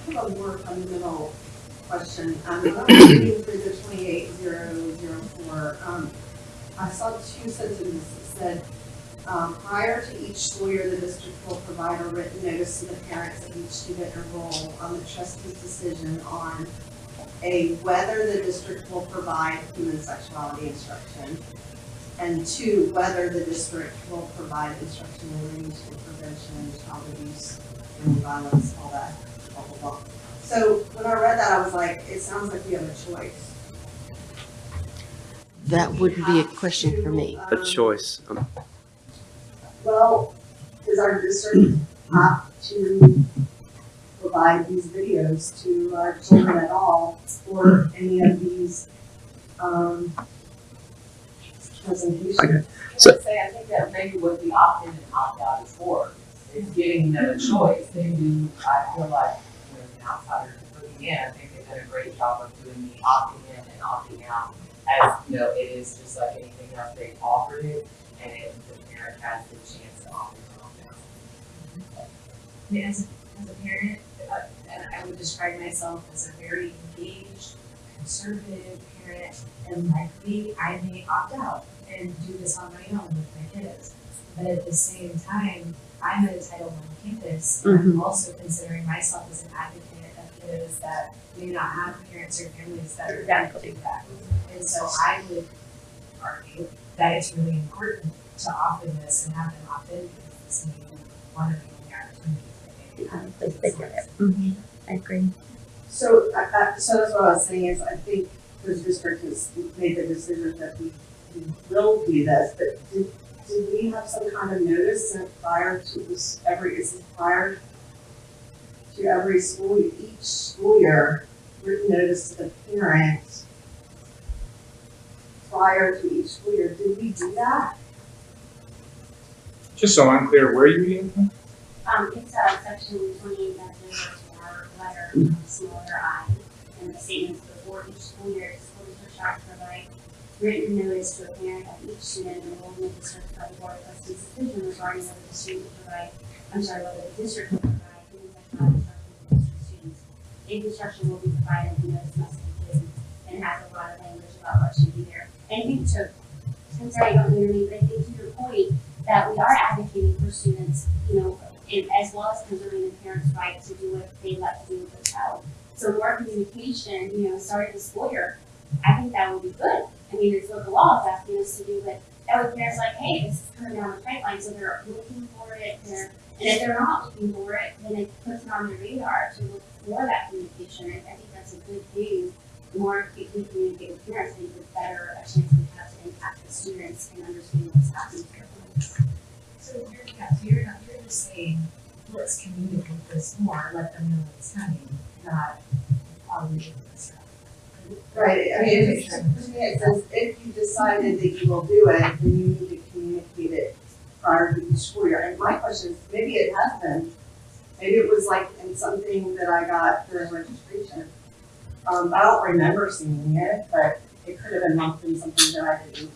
a more fundamental question. Um, um, I saw two sentences that said, um, prior to each school year, the district will provide a written notice to the parents of each student enrolled on the trustee's decision on a, whether the district will provide human sexuality instruction, and two, whether the district will provide instruction relating to prevention, child abuse, and violence, all that, blah, blah, blah. So when I read that, I was like, it sounds like we have a choice. that wouldn't be a question for me. A choice. Um, Well, does our district have to provide these videos to our children at all or any of these, um, presentations? Okay. I So- would say, I think that maybe what the opt-in and opt-out is for, is giving them a choice. They do, I feel like, you know, an outsider looking in, I think they've done a great job of doing the opting in and opting out. As, you know, it is just like anything else, they've offered it, and it, the parent has the to opt in and opt. I mean, as, a- as a parent, uh, I would describe myself as a very engaged, conservative parent, and likely I may opt out and do this on my own with my kids. But at the same time, I'm at a Title I campus, and I'm also considering myself as an advocate of kids that may not have parents or families that are do that. And so I would argue that it's really important to offer this and have them opt in because this may be one of the only opportunities that they have. Mm-hmm. I agree. So, I, I, so that's what I was saying is I think the district has made the decision that we, we will do this, but did, did we have some kind of notice sent prior to this, every, is it prior to every school, each school year, written notice to the parent prior to each school year, did we do that? Just so I'm clear, where are you reading from? Um, it's, uh, section twenty-eight, that's in our letter, smaller I, and the statements before each school year, the district shall provide written notice to a parent of each student in the district by the board of trustees decision regarding whether the student will provide, I'm sorry, whether the district will provide human sexuality instruction to students. If instruction will be provided, the notice must include, and has a lot of language about what should be there. And I think to, I'm sorry, I don't hear me, but I think to your point, that we are advocating for students, you know, and as well as preserving the parents' right to do what they like to do with their child. So more communication, you know, starting school year, I think that would be good. I mean, it's the law is asking us to do, but that way parents like, hey, this is coming down the pipeline, so they're looking for it, they're, and if they're not looking for it, then it puts it on their radar to look for that communication, and I think that's a good thing. The more we communicate with parents, I think the better a chance we have to impact the students and understand what's happening here. So you're, yeah, so you're not, you're just saying, let's communicate this more, let them know what's coming, not, um, this. Right, I mean, if it's, it says, if you decided that you will do it, then you need to communicate it prior to the school year. And my question is, maybe it has been, maybe it was like in something that I got during registration. Um, I don't remember seeing it, but it could have been lumped in something that I didn't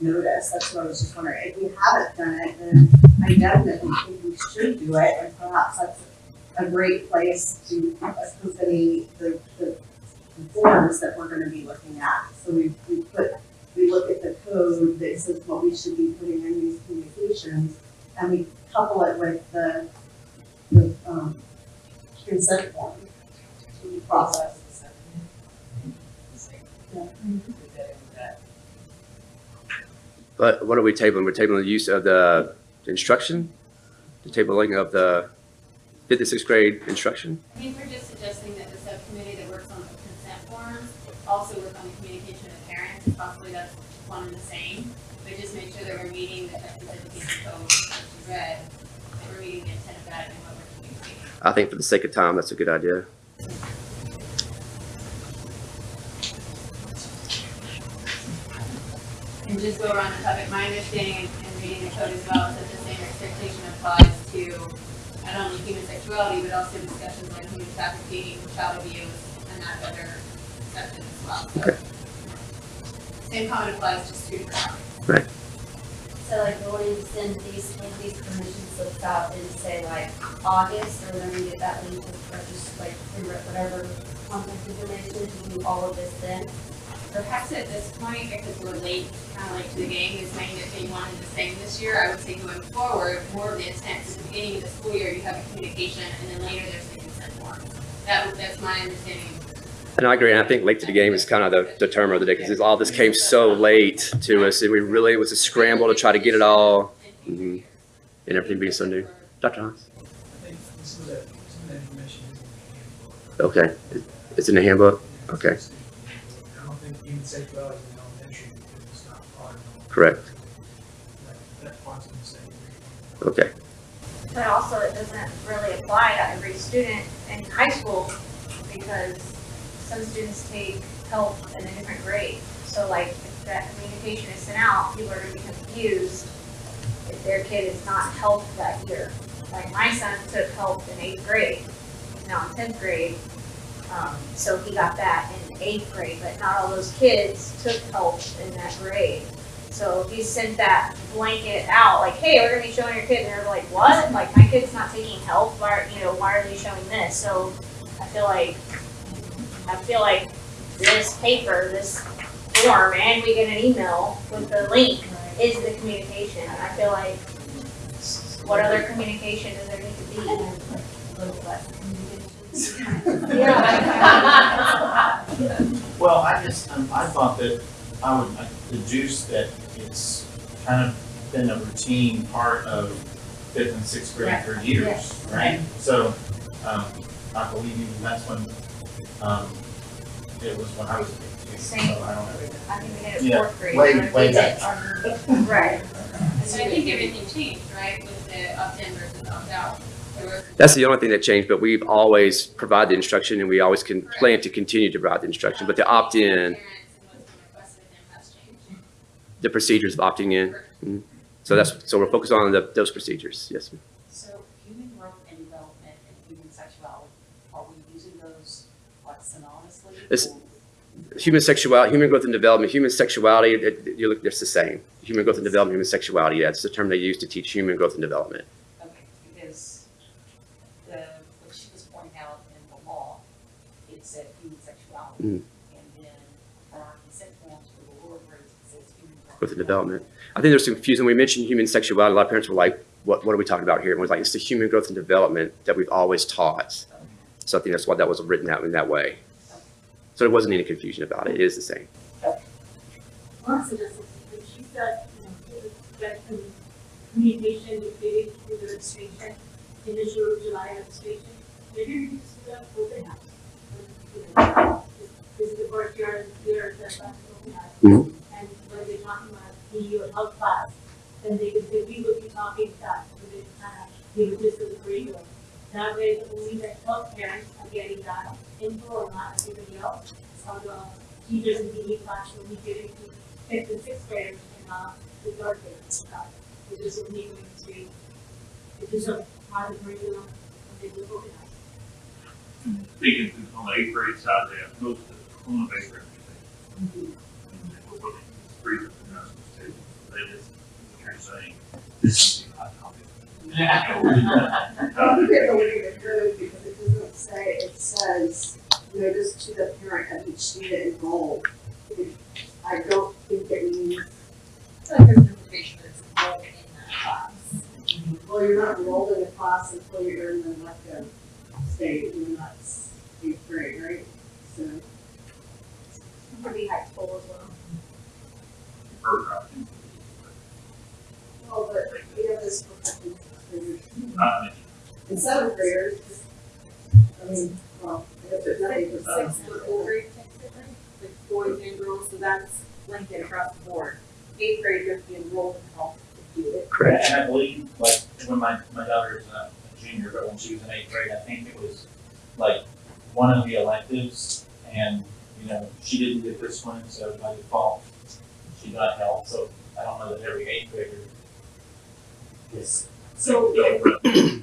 notice. That's what I was just wondering. If we haven't done it, then I definitely think we should do it, and perhaps that's a great place to accompany the, the forms that we're gonna be looking at. So we, we put, we look at the code that says what we should be putting in these communications, and we couple it with the, the, um, consent form to process. But what are we tabling? We're tabling the use of the instruction, the tabling of the fifth to sixth grade instruction. I think we're just suggesting that the subcommittee that works on the consent forms also work on the communication with parents, and possibly that's one and the same. But just make sure that we're meeting the Education Code, you read, that we're meeting the intent of that and what we're communicating. I think for the sake of time, that's a good idea. And just go around the topic, my understanding and and reading the code as well is that the same expectation applies to not only human sexuality, but also discussions on human trafficking, child abuse, and that other section as well. So Same comment applies to student Right. So like going to send these, when these permission slips out in say like August, or when we get that link, or just like whatever contact information to do all of this then? Perhaps at this point, because we're late, kind of late to the game, is saying that they wanted the same this year, I would say going forward, more of the intent, at the beginning of the school year, you have a communication, and then later there's the consent form. That, that's my understanding. And I agree, and I think late to the game is kind of the, the term of the day, because all this came so late to us, and we really, it was a scramble to try to get it all, mhm, and everything being so new. Dr. Hans? I think some of that, some of that information is in the handbook. Okay, it's in the handbook? Okay, I don't think human sexuality in elementary because it's not part of. correct, That, that part's in the same. okay. But also it doesn't really apply to every student in high school because some students take help in a different grade. So like if that communication is sent out, people are gonna be confused if their kid is not helped that year. Like my son took help in eighth grade, he's now in tenth grade. Um, so he got that eighth grade, but not all those kids took help in that grade. So you sent that blanket out, like, hey, we're gonna be showing your kid, and they're like, what? Like, my kid's not taking help, why, are- you know, why are they showing this? So I feel like, I feel like this paper, this form, and we get an email with the link is the communication. I feel like, what other communication does there need to be? Yeah. Well, I just, um, I thought that I would, I deduce that it's kind of been a routine part of fifth and sixth grade for years, right? So, um, I believe even that's when, um, it was when I was a kid too, so I don't know. I think we did it Yeah, fourth grade. way- we way did back. our- Right. So I think everything changed, right, with the opt-in versus opt-out. That's the only thing that changed, but we've always provided the instruction, and we always can plan to continue to provide the instruction, but the opt-in, parents and what's been requested of them has changed. the procedures of opting in. mhm. So that's, so we're focused on the, those procedures, yes, ma'am. So human growth and development and human sexuality, are we using those like synonymously? It's- Human sexuality, human growth and development, human sexuality, it, it- you look, it's the same. Human growth and development, human sexuality, that's the term they use to teach human growth and development. Okay, because the, what she was pointing out in the law, it said human sexuality. Mm. And then our consent forms for the lower grades, says human growth. Growth and development. I think there's some confusion. When we mentioned human sexuality, a lot of parents were like, what, what are we talking about here? And we're like, it's the human growth and development that we've always taught. So I think that's why that was written out in that way. So there wasn't any confusion about it. It is the same. Melissa just, she said, you know, that communication with the, the registration, initial July registration, maybe we could just do that open house. You know, This is the first year, year that I'm open house. Mhm. And when they're talking about PE or health class, then they could, say, we would be talking that, we would kind of give a gist of the curriculum. That way, only the health parents are getting that info or not everybody else. Some of the teachers in PE class will be giving to fifth and sixth graders and not the third graders. Uh, It just would need to be, it is a part of the curriculum, and they will organize. Speaking to, on the eighth grade side, they have most of the, the. And we're looking you're saying, this is. I think it's a little bit good because it doesn't say, it says, notice to the parent of each student enrolled. It- I don't think it means, well, you're not enrolled in a class until you're in the elective state, that's eighth grade, right? So, Pretty high school as well. Or, uh, well, but we have this protected graders. not And seventh graders, I mean, well, if it's not eight percent. Sixth or fourth grade takes it, right? Like boys and girls, so that's blanket across the board. Eighth grade, you have to be enrolled in health to do it. Correct. And I believe, like, when my, my daughter is a a junior, but when she was in eighth grade, I think it was like one of the electives, and, you know, she didn't get this one, so by default, she got help. So I don't know that every eighth grader gets. So, so yeah.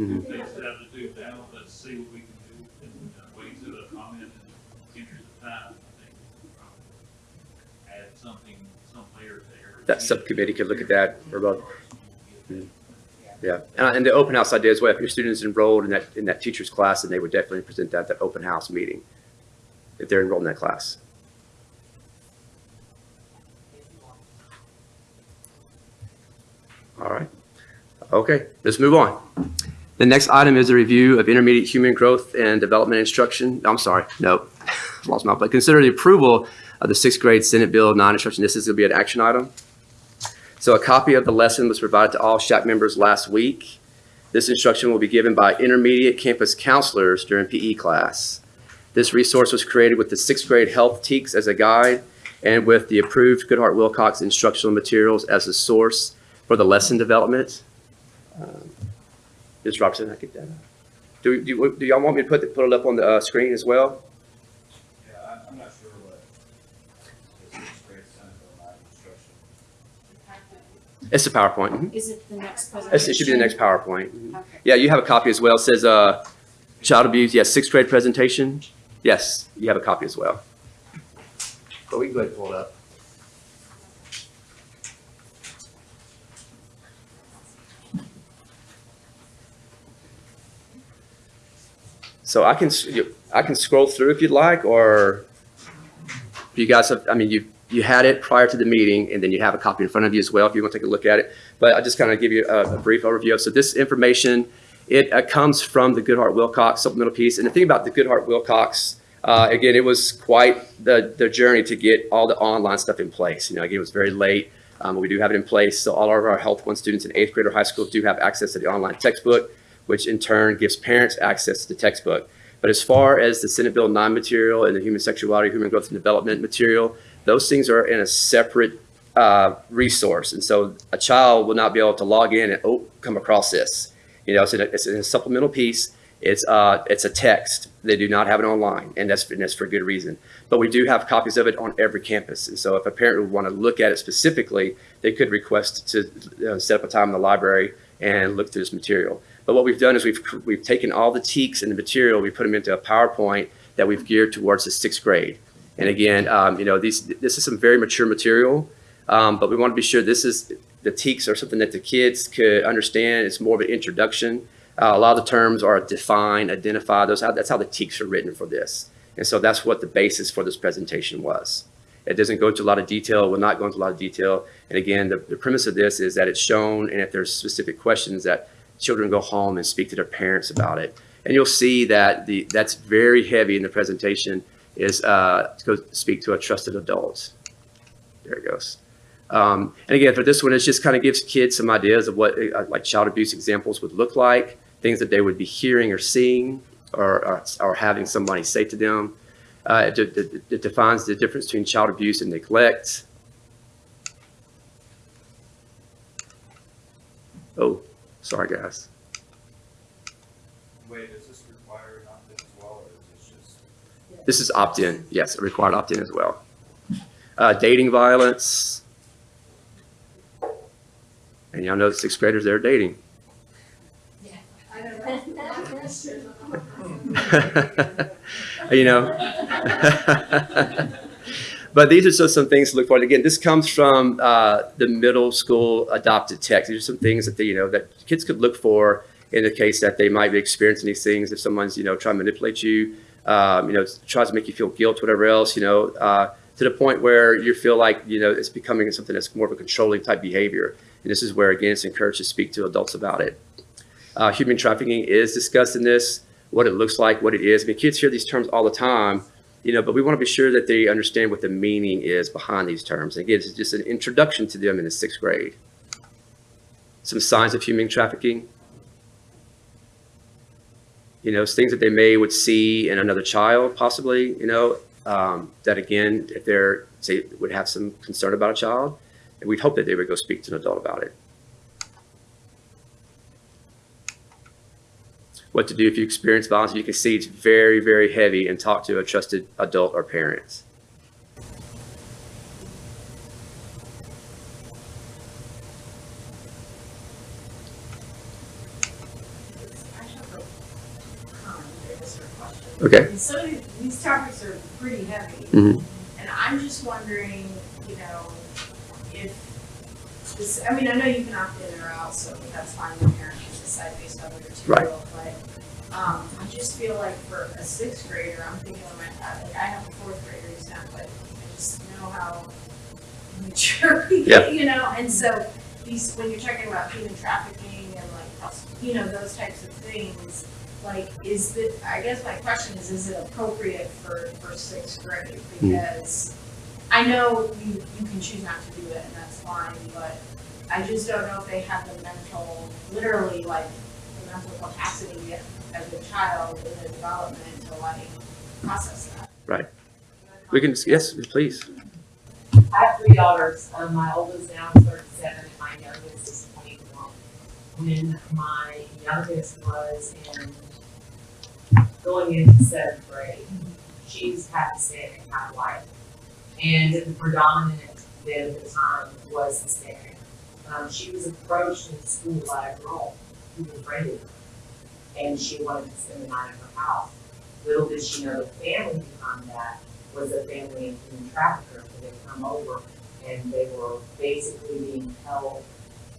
Mm-hmm. They should have to do that. Let's see what we can do and uh, wait to a comment in future time. I think we'll add something, some layer there. That subcommittee could look at that, for about. Mm-hmm. Yeah, and, and the open house idea as well, if your student is enrolled in that, in that teacher's class, then they would definitely present that, that open house meeting, if they're enrolled in that class. All right, okay, let's move on. The next item is a review of intermediate human growth and development instruction. I'm sorry, no, lost my, but consider the approval of the sixth grade Senate Bill nine-instruction. This is gonna be an action item. So a copy of the lesson was provided to all SHAC members last week. This instruction will be given by intermediate campus counselors during PE class. This resource was created with the sixth grade health TEKS as a guide and with the approved Goodheart-Willcox instructional materials as a source for the lesson development. Um, Ms. Robertson, I get that. Do, do, do y'all want me to put, the- put it up on the uh, screen as well? Yeah, I'm, I'm not sure what the sixth grade Senate Bill nine instruction. It's the PowerPoint. Is it the next presentation? It should be the next PowerPoint. Okay. Yeah, you have a copy as well. It says, uh, child abuse, yes, sixth grade presentation. Yes, you have a copy as well. But we can go ahead and pull it up. So I can, I can scroll through if you'd like, or you guys have, I mean, you, you had it prior to the meeting, and then you have a copy in front of you as well, if you want to take a look at it. But I'll just kind of give you a, a brief overview. of So this information, it uh, comes from the Goodheart-Willcox supplemental piece. And the thing about the Goodheart-Willcox, uh, again, it was quite the, the journey to get all the online stuff in place. You know, again, it was very late. Um, we do have it in place. So all of our Health One students in eighth grade or high school do have access to the online textbook, which in turn gives parents access to the textbook. But as far as the Senate Bill 9 material and the human sexuality, human growth and development material, those things are in a separate uh, resource. And so a child will not be able to log in and, oh, come across this. You know, it's a, it's a supplemental piece. It's, uh, it's a text. They do not have it online, and that's, and that's for good reason. But we do have copies of it on every campus. And so if a parent would want to look at it specifically, they could request to uh, set up a time in the library and look through this material. But what we've done is we've, we've taken all the TEKs and the material, we put them into a PowerPoint that we've geared towards the sixth grade. And again, um, you know, these, this is some very mature material, um, but we want to be sure this is, the TEKs are something that the kids could understand. It's more of an introduction. Uh, a lot of the terms are define, identify, those, that's how the TEKs are written for this. And so that's what the basis for this presentation was. It doesn't go into a lot of detail, will not go into a lot of detail. And again, the, the premise of this is that it's shown, and if there's specific questions, that children go home and speak to their parents about it. And you'll see that the, that's very heavy in the presentation is uh, to go speak to a trusted adult. There it goes. Um, and again, for this one, it just kind of gives kids some ideas of what uh, like child abuse examples would look like, things that they would be hearing or seeing or, or, or having somebody say to them. Uh, it, it, it defines the difference between child abuse and neglect. Oh, sorry, guys. Wait, is this required opt-in as well, or is this just? This is opt-in, yes, a required opt-in as well. Uh, dating violence. And y'all know the sixth graders, they're dating. Yeah. You know? But these are just some things to look for. Again, this comes from uh, the middle school adopted text. These are some things that they, you know, that kids could look for in the case that they might be experiencing these things. If someone's, you know, trying to manipulate you, um, you know, tries to make you feel guilt, whatever else, you know, uh, to the point where you feel like, you know, it's becoming something that's more of a controlling type behavior. And this is where, again, it's encouraged to speak to adults about it. Uh, human trafficking is discussed in this, what it looks like, what it is. I mean, kids hear these terms all the time, you know, but we want to be sure that they understand what the meaning is behind these terms. And Again, it's just an introduction to them in the sixth grade. Some signs of human trafficking. You know, things that they may would see in another child, possibly, you know, um, that again, if they're, say, would have some concern about a child, and we'd hope that they would go speak to an adult about it. what to do if you experience violence. You can see it's very, very heavy and talk to a trusted adult or parents. Okay. And some of these, these topics are pretty heavy. Mhm. And I'm just wondering, you know, if this, I mean, I know you can opt in or out, so that's fine, the parent can decide based on Right. material, but, um, I just feel like for a sixth grader, I'm thinking of my, like, I have a fourth grader who's not, but I just know how mature, Yeah. you know, and so these, when you're talking about human trafficking and like, you know, those types of things, like, is the, I guess my question is, is it appropriate for, for sixth grade? Because I know you, you can choose not to do it and that's fine, but I just don't know if they have the mental, literally like, the mental capacity as a child in their development to like process that. Right. We can, yes, please. I have three daughters. Um, my oldest now is thirty-seven, and my youngest is twenty-one. When my youngest was in, going into seventh grade, she's Pakistani kind of life. And the predominant then at the time was Hispanic. Um, she was approached in school by a girl who befriended her. And she wanted to spend the night at her house. Little did she know the family behind that was a family of human traffickers that had come over and they were basically being held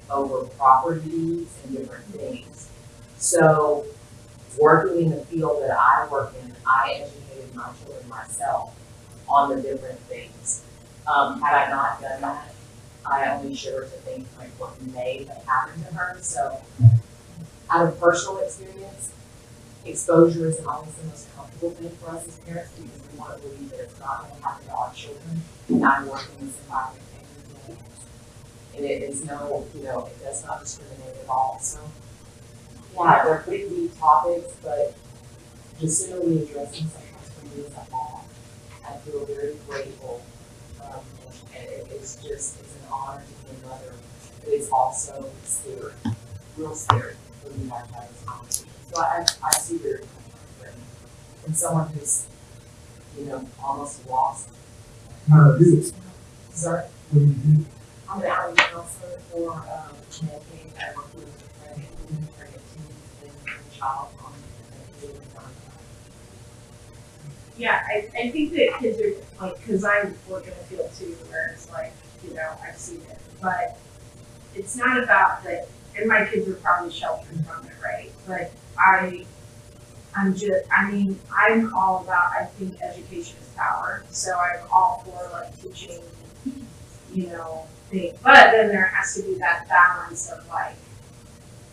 over property deeds and different things. So, working in the field that I work in, I educated my children myself on the different things. Um, had I not done that, I only share to think like what may have happened to her, so out of personal experience, exposure isn't always the most comfortable thing for us as parents because we want to believe that it's not going to happen to our children. And I'm working in this environment. And it is no, you know, it does not discriminate at all. So, yeah, they're pretty deep topics, but the sooner we address them sometimes for me as a mom, I feel very grateful. Um, and it, it's just, it's an honor to be a mother, but it's also scary, real scary when you have to have this conversation. So I, I see where you're coming from, Brittany. From someone who's, you know, almost lost. How do you do it? Sorry? What do you do? I'm an outreach counselor for, um, Medicaid, I work with pregnant women, pregnant teens, and child on Yeah, I, I think that kids are like, cause I work in a field too, where it's like, you know, I've seen it, but it's not about that, and my kids are probably sheltered from it, right? But I, I'm just, I mean, I'm all about, I think education is power, so I'm all for like teaching, you know, things, but then there has to be that balance of like,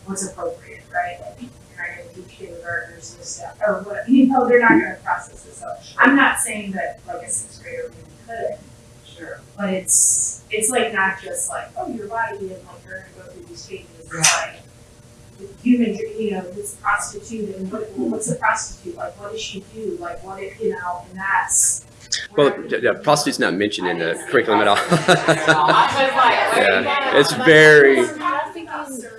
what's appropriate, right? Like, not gonna teach kindergartners this stuff, or what, you know, they're not gonna process this, so I'm not saying that like a sixth grader really couldn't, Sure. but it's, it's like not just like, oh, your body and like you're gonna go through these changes. it's like human, you know, this prostitute and what, what's a prostitute, like what does she do, like what if, you know, and that's. Well, yeah, yeah, prostitute's not mentioned in the curriculum at all. Yeah, Yeah, it's very, Trafficking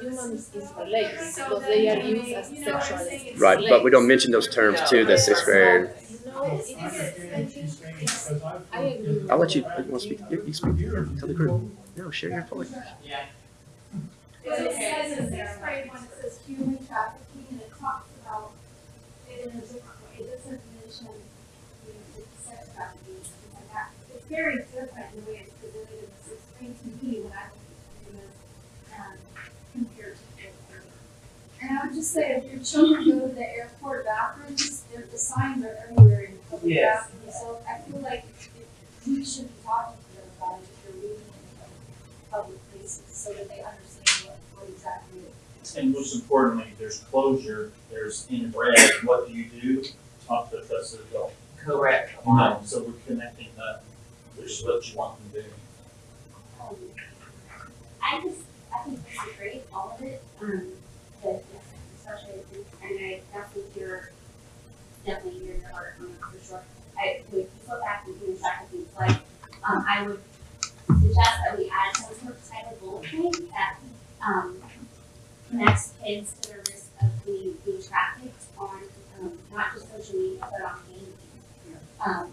humans is related because they are used as sexual. right, but we don't mention those terms too. the sixth grade. No, it is, I think it's, I agree. I'll let you, you want to speak, you you speak, tell the group. No, share your point. But it says in sixth grade when it says human trafficking and it talks about it in a different way, it doesn't mention, you know, the sex trafficking, and things like that. It's very different in the way it's presented in the sixth to me when I look at it, um, compared to fifth grade. And I would just say, if your children go to the airport bathrooms, there, the signs are everywhere in public Yes. bathrooms, so I feel like we should be talking to them about it if you're reading in like, public places, so that they understand what, what exactly it is. And most importantly, there's closure, there's in red, what do you do? Talk to the trusted adult. Correct. You know, so we're connecting that, is what you want them to do. Um, I just, I think is great, all of it, um, but yes, especially, and I definitely hear, definitely hear your heart for sure. I, would go back and do trafficking, like, um, I would suggest that we add some sort of type of bullet point that, um, connects kids to the risk of being, being trafficked on, um, not just social media, but on gaming. Um,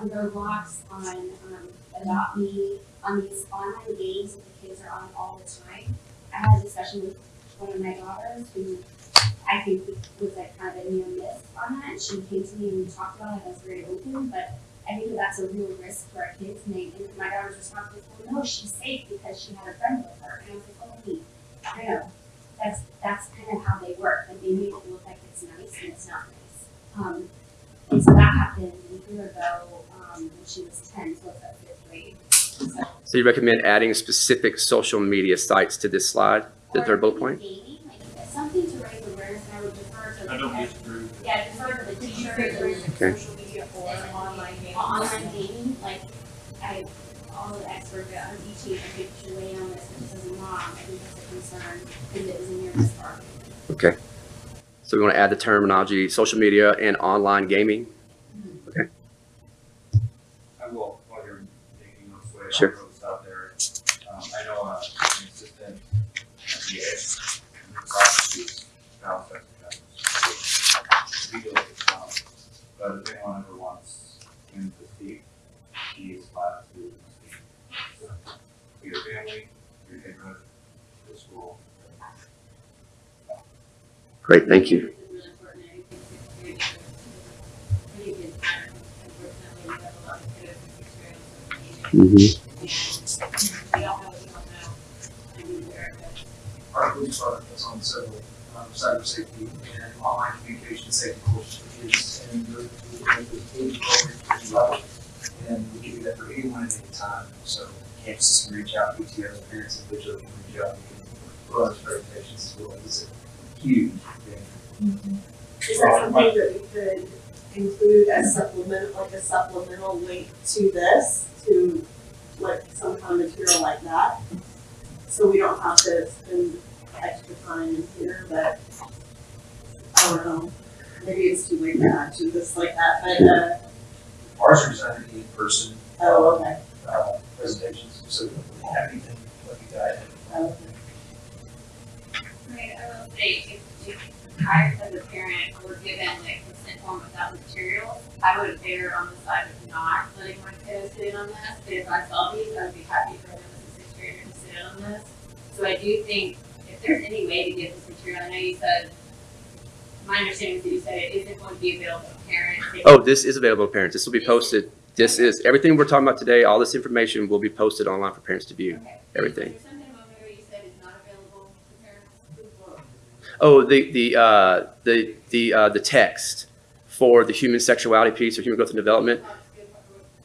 on Roblox, on, um, Adopt Me, on these online games that the kids are on all the time. I had a discussion with one of my daughters who I think was like kind of a near miss on that. She came to me and we talked about it. I was very open, but I think that that's a real risk for our kids. And, they, and my daughter's response was, "Well, no, she's safe because she had a friend with her." And I was like, "Oh, wait, I know. That's that's kind of how they work. Like they make it look like it's nice and it's not nice." Um, and so that happened a year ago um, when she was ten, so it's at fifth grade. So, So you recommend adding specific social media sites to this slide, the third bullet point? gaming, like something to raise awareness, and I would defer to. I don't the- disagree Yeah, defer to the teacher. say there is Okay. social media or online gaming? Online gaming, like, I, all the experts on teaching, I think should on this, because as a mom, I think that's a concern, because it was a near miss for our family. Okay. So we want to add the terminology, social media and online gaming? I will, while you're making those way, I'll Sure. out there. Um, I know, uh, an assistant at the edge, in the prosecutor's spouse, that's, that's, we deal um, but if anyone ever wants him to speak, he is allowed to speak. So, For your family, your neighborhood, the school. Great, thank you. It's really important, I think it's really, good- really good pattern. Unfortunately, we have a lot of kids with experience with gaming. Mhm. And we don't know what we don't know. And we aware of it. Our police is on several, cyber safety and online communication safety courses and we can do that for anyone at any time, so campuses can reach out, PTOs, parents individually can reach out, we can run presentations as well, it's a huge thing. Is that something that we could include as supplement, like a supplemental link to this, to like some kind of material like that? So we don't have to spend extra time in here, but I don't know, maybe it's too late to add to this like that, but uh, Ours are designed to in-person, oh, okay. uh, presentations, so we don't have anything like a guide. Oh, okay. Right, I will say, if, if I, as a parent, were given like consent form without materials, I would err on the side of not letting my kiddo sit in on this, but if I saw these, I would be happy for them as a sixth grader to sit in on this. So I do think, if there's any way to get this material, I know you said, my understanding is that you said it isn't going to be available to parents. Oh, this is available to parents. This will be posted. This is, everything we're talking about today, all this information will be posted online for parents to view. Okay. everything. Is there something on there you said is not available to parents? Oh, the, the, uh, the, the, uh, the text for the human sexuality piece or human growth and development.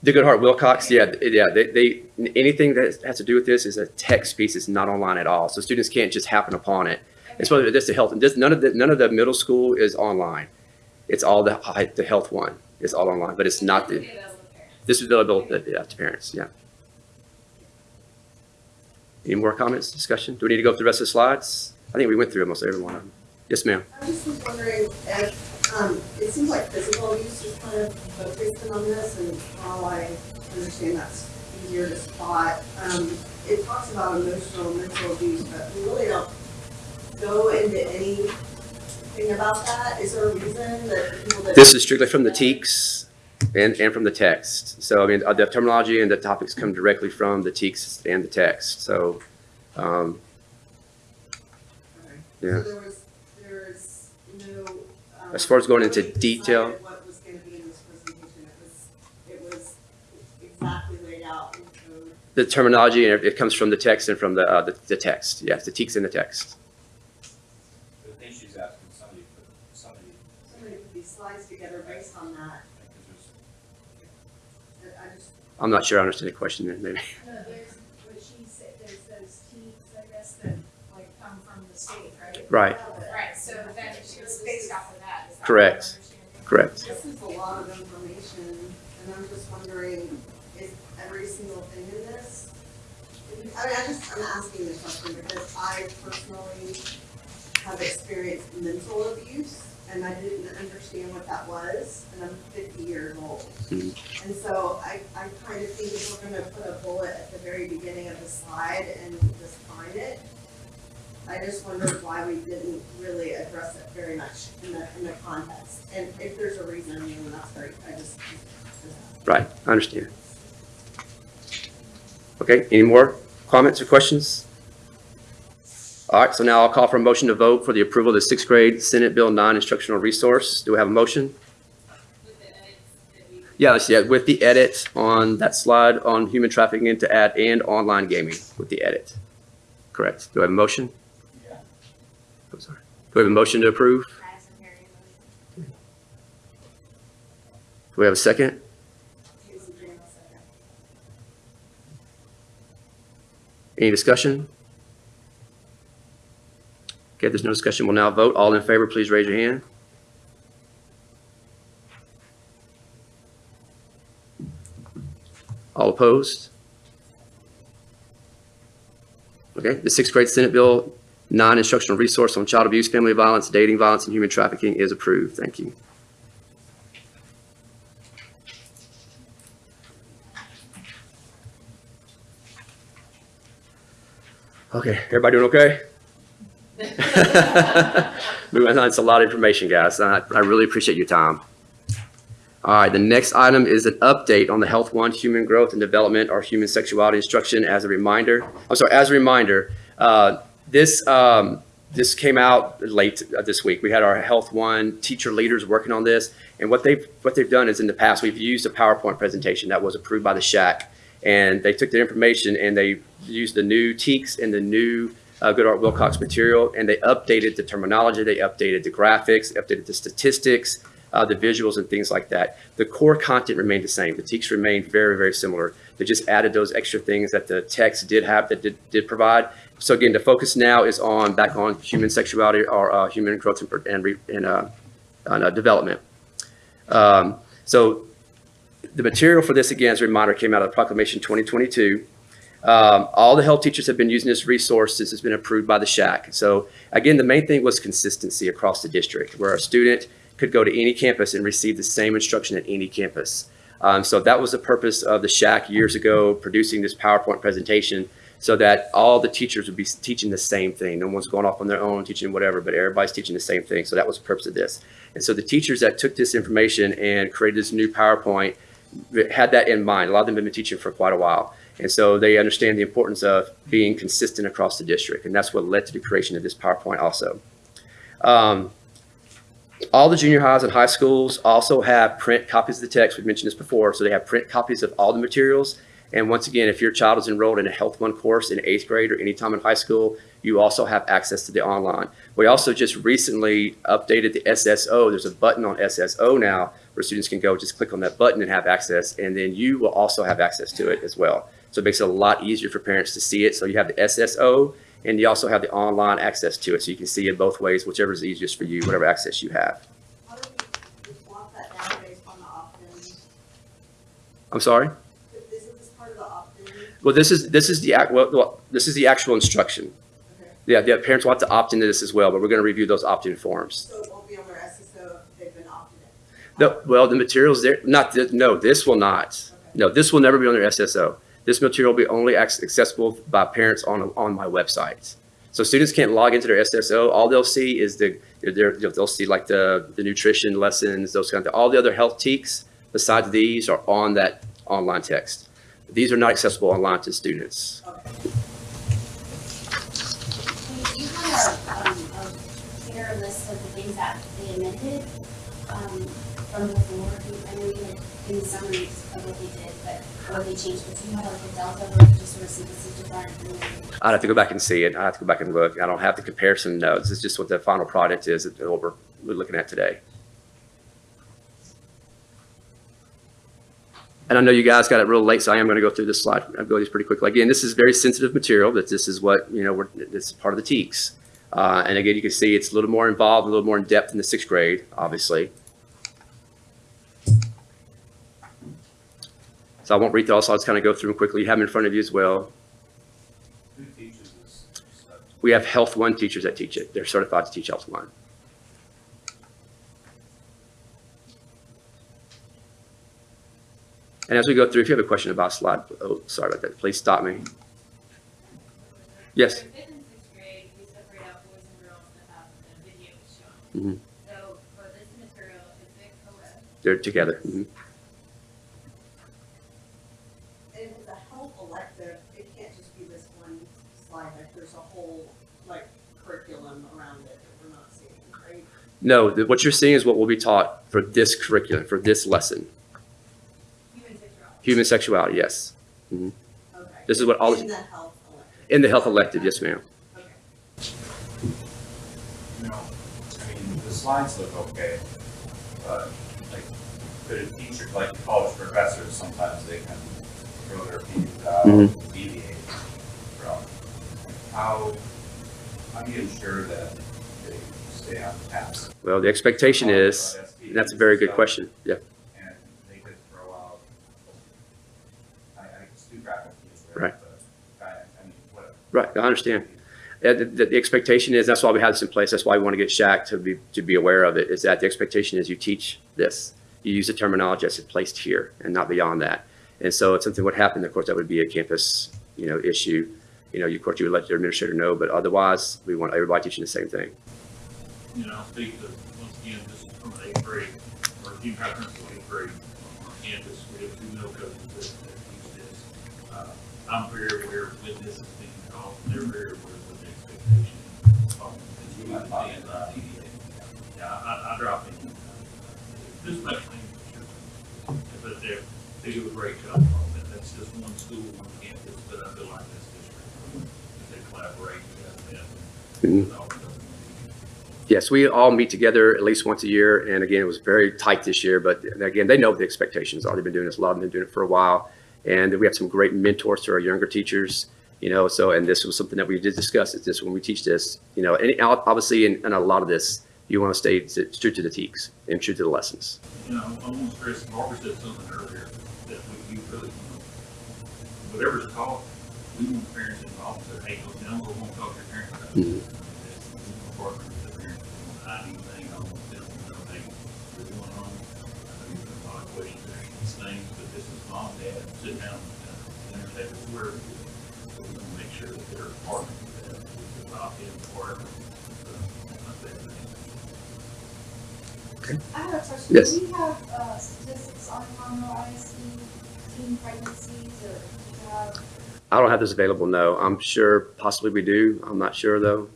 The Goodheart-Willcox, yeah, yeah, they, they, anything that has to do with this is a text piece. It's not online at all. So students can't just happen upon it. It's whether this the health, this, none of the, none of the middle school is online. It's all the, the health one It's all online, but it's not the, this is available, to- yeah, to parents, yeah. Any more comments, discussion? Do we need to go through the rest of the slides? I think we went through almost every one of them. Yes, ma'am. I just was wondering if, um, it seems like physical abuse is kind of focused on this, and while I understand that's easier to spot, um, it talks about emotional and mental abuse, but we really don't go into anything about that. Is there a reason that people that? This is strictly from the TEKS and, and from the text. So, I mean, uh, the terminology and the topics come directly from the TEKS and the text. So, um, yeah. So there was, there is no. um, As far as going into detail- What was gonna be in this presentation, it was, it was exactly laid out in code. the terminology, and it comes from the text and from the, uh, the, the text. Yes, the TEKS and the text. But I she's asking somebody, put somebody, Somebody put these slides together based on that, because there's I I just, I'm not sure I understand the question then, maybe. No, there's, what she said, there's those teams, I guess, that like come from the state, right? Right, Right, so then she was based off of that. is that Correct. correct. this is a lot of information, and I'm just wondering, is every single thing in this? I mean, I just, I'm asking this question because I personally have experienced mental abuse, and I didn't understand what that was, and I'm fifty years old. Mhm. And so I, I kind of think if we're gonna put a bullet at the very beginning of the slide and just find it, I just wondered why we didn't really address it very much in the, in the context. And if there's a reason, then that's great, I just. Right, I understand. Okay, any more comments or questions? All right, so now I'll call for a motion to vote for the approval of the sixth grade Senate Bill 9 instructional resource. Do we have a motion? Edits. Yeah, with the edit on that slide on human trafficking to add and online gaming with the edit. Correct. Do I have a motion? I'm sorry. Do we have a motion to approve? Do we have a second. Any discussion? Okay, there's no discussion. We'll now vote. All in favor, please raise your hand. All opposed? Okay, the sixth grade Senate Bill, nine-instructional resource on child abuse, family violence, dating violence, and human trafficking is approved. Thank you. Okay, everybody doing okay? Moving on, it's a lot of information, guys. I, I really appreciate your time. All right, the next item is an update on the Health One Human Growth and Development or Human Sexuality Instruction as a reminder. I'm sorry, as a reminder, uh, this, um, this came out late uh, this week. We had our Health One teacher leaders working on this. And what they've, what they've done is in the past, we've used a PowerPoint presentation that was approved by the SHAC. And they took their information and they used the new TEKS and the new uh, Goodheart-Willcox material, and they updated the terminology, they updated the graphics, updated the statistics, uh, the visuals and things like that. The core content remained the same. The TEKS remained very, very similar. They just added those extra things that the text did have that did, did provide. So again, the focus now is on back on human sexuality or uh, human growth and, and, and uh, on, uh, development. Um, so the material for this, again, as a reminder, came out of Proclamation 2022. Um, all the health teachers have been using this resource since it's been approved by the SHAC. So again, the main thing was consistency across the district, where a student could go to any campus and receive the same instruction at any campus. Um, so that was the purpose of the SHAC years ago, producing this PowerPoint presentation, so that all the teachers would be teaching the same thing. No one's going off on their own, teaching whatever, but everybody's teaching the same thing. So that was the purpose of this. And so the teachers that took this information and created this new PowerPoint had that in mind. A lot of them have been teaching for quite a while. And so they understand the importance of being consistent across the district. And that's what led to the creation of this PowerPoint also. Um, all the junior highs and high schools also have print copies of the text. We've mentioned this before. So they have print copies of all the materials. And once again, if your child is enrolled in a Health One course in eighth grade or any time in high school, you also have access to the online. We also just recently updated the SSO. There's a button on SSO now where students can go just click on that button and have access. And then you will also have access to it as well. So it makes it a lot easier for parents to see it. So you have the SSO and you also have the online access to it. So you can see it both ways, whichever is easiest for you, whatever access you have. How do Well, this is, this is the, well, well, this is the actual instruction. Okay. Yeah, yeah, parents will have to opt into this as well, but we're going to review those opt-in forms. So it won't be on their SSO if they've been opted in? No, well, the materials there, not, thi- no, this will not. No, this will never be on their SSO. This material will be only accessible by parents on, on my website. So students can't log into their SSO. All they'll see is the, they'll see like the, the nutrition lessons, those kind of, all the other health TEKS besides these are on that online text. These are not accessible online to students. Hey, You had a, um, a clear list of the things that they amended, um, from before, I know you had in the summaries of what they did, but what they changed, but you have like a delta where you just sort of see this is different? I'd have to go back and see it. I have to go back and look. I don't have the comparison notes. It's just what the final product is, that we're, we're looking at today. And I know you guys got it real late, so I am going to go through this slide. I'll go these pretty quickly. Again, this is very sensitive material, that this is what, you know, we're, this is part of the TEKS. Uh, and again, you can see it's a little more involved, a little more in depth in the sixth grade, obviously. So I won't read through all, just kind of go through them quickly. You have them in front of you as well. Who teaches this stuff? We have Health One teachers that teach it. They're certified to teach Health One. And as we go through, if you have a question about slide, oh, sorry about that, please stop me. Yes. For fifth and sixth grade, we separate out boys and girls that have the video shown. Mhm. So for this material, it's Vic co-ed. They're together. And with a health elective, it can't just be this one slide, like there's a whole, like, curriculum around it that we're not seeing, right? No, the- what you're seeing is what will be taught for this curriculum, for this lesson. Human sexuality. Human sexuality, yes. Mhm. Okay. This is what all, In the health elective. in the health elective, yes, ma'am. Okay. You I mean, the slides look okay, but like, could a teacher, like college professors, sometimes they can throw their feet out and deviate from how, how do you ensure that they stay on task? Well, the expectation is, About SPs and that's a very good stuff, question, yeah. And they could throw out, I, I student faculty is there, Right. but I, I mean, whatever. Right, I understand. Uh, The, the- expectation is, that's why we have this in place, that's why we want to get SHAC to be, to be aware of it, is that the expectation is you teach this. You use the terminology that's placed here and not beyond that. And so if something would happen, of course, that would be a campus, you know, issue. You know, you- of course, you would let your administrator know, but otherwise, we want everybody teaching the same thing. You know, I think that once again, this is from the eighth grade, or team conference of eighth grade on campus. We have two middle coaches that, that teach this. Uh, I'm very aware when this is being taught, they're very aware of the expectation. Um, might uh, Yeah, I, I drop in. This thing, sure. But they, they do a great job on that. That's just one school, one campus, but I feel like this district, they collaborate, have Mhm. Yes, we all meet together at least once a year, and again, it was very tight this year, but again, they know what the expectations are. They've been doing this, a lot them been doing it for a while. And we have some great mentors to our younger teachers, you know, so, and this was something that we did discuss, is this, when we teach this, you know, and obviously, in, in a lot of this, you want to stay true to the TEKS and true to the lessons. You know, I want to stress, Barbara said something earlier, that we, we really, whatever's taught, we want parents involved, so, hey, go down, we're gonna talk to your parents about this. Mm-hmm. Partner with the parents, I do things, I want them to know, hey, what's going on. I know you've been a lot of questions, these things, but this is mom, dad, sit down, uh, dinner table, where, so we want to make sure that they're part of that, adopt in, or, not that thing. I have a question. Yes. Do we have, uh, statistics on Conroe ISD teen pregnancies or do you have? I don't have this available, no. I'm sure possibly we do. I'm not sure, though.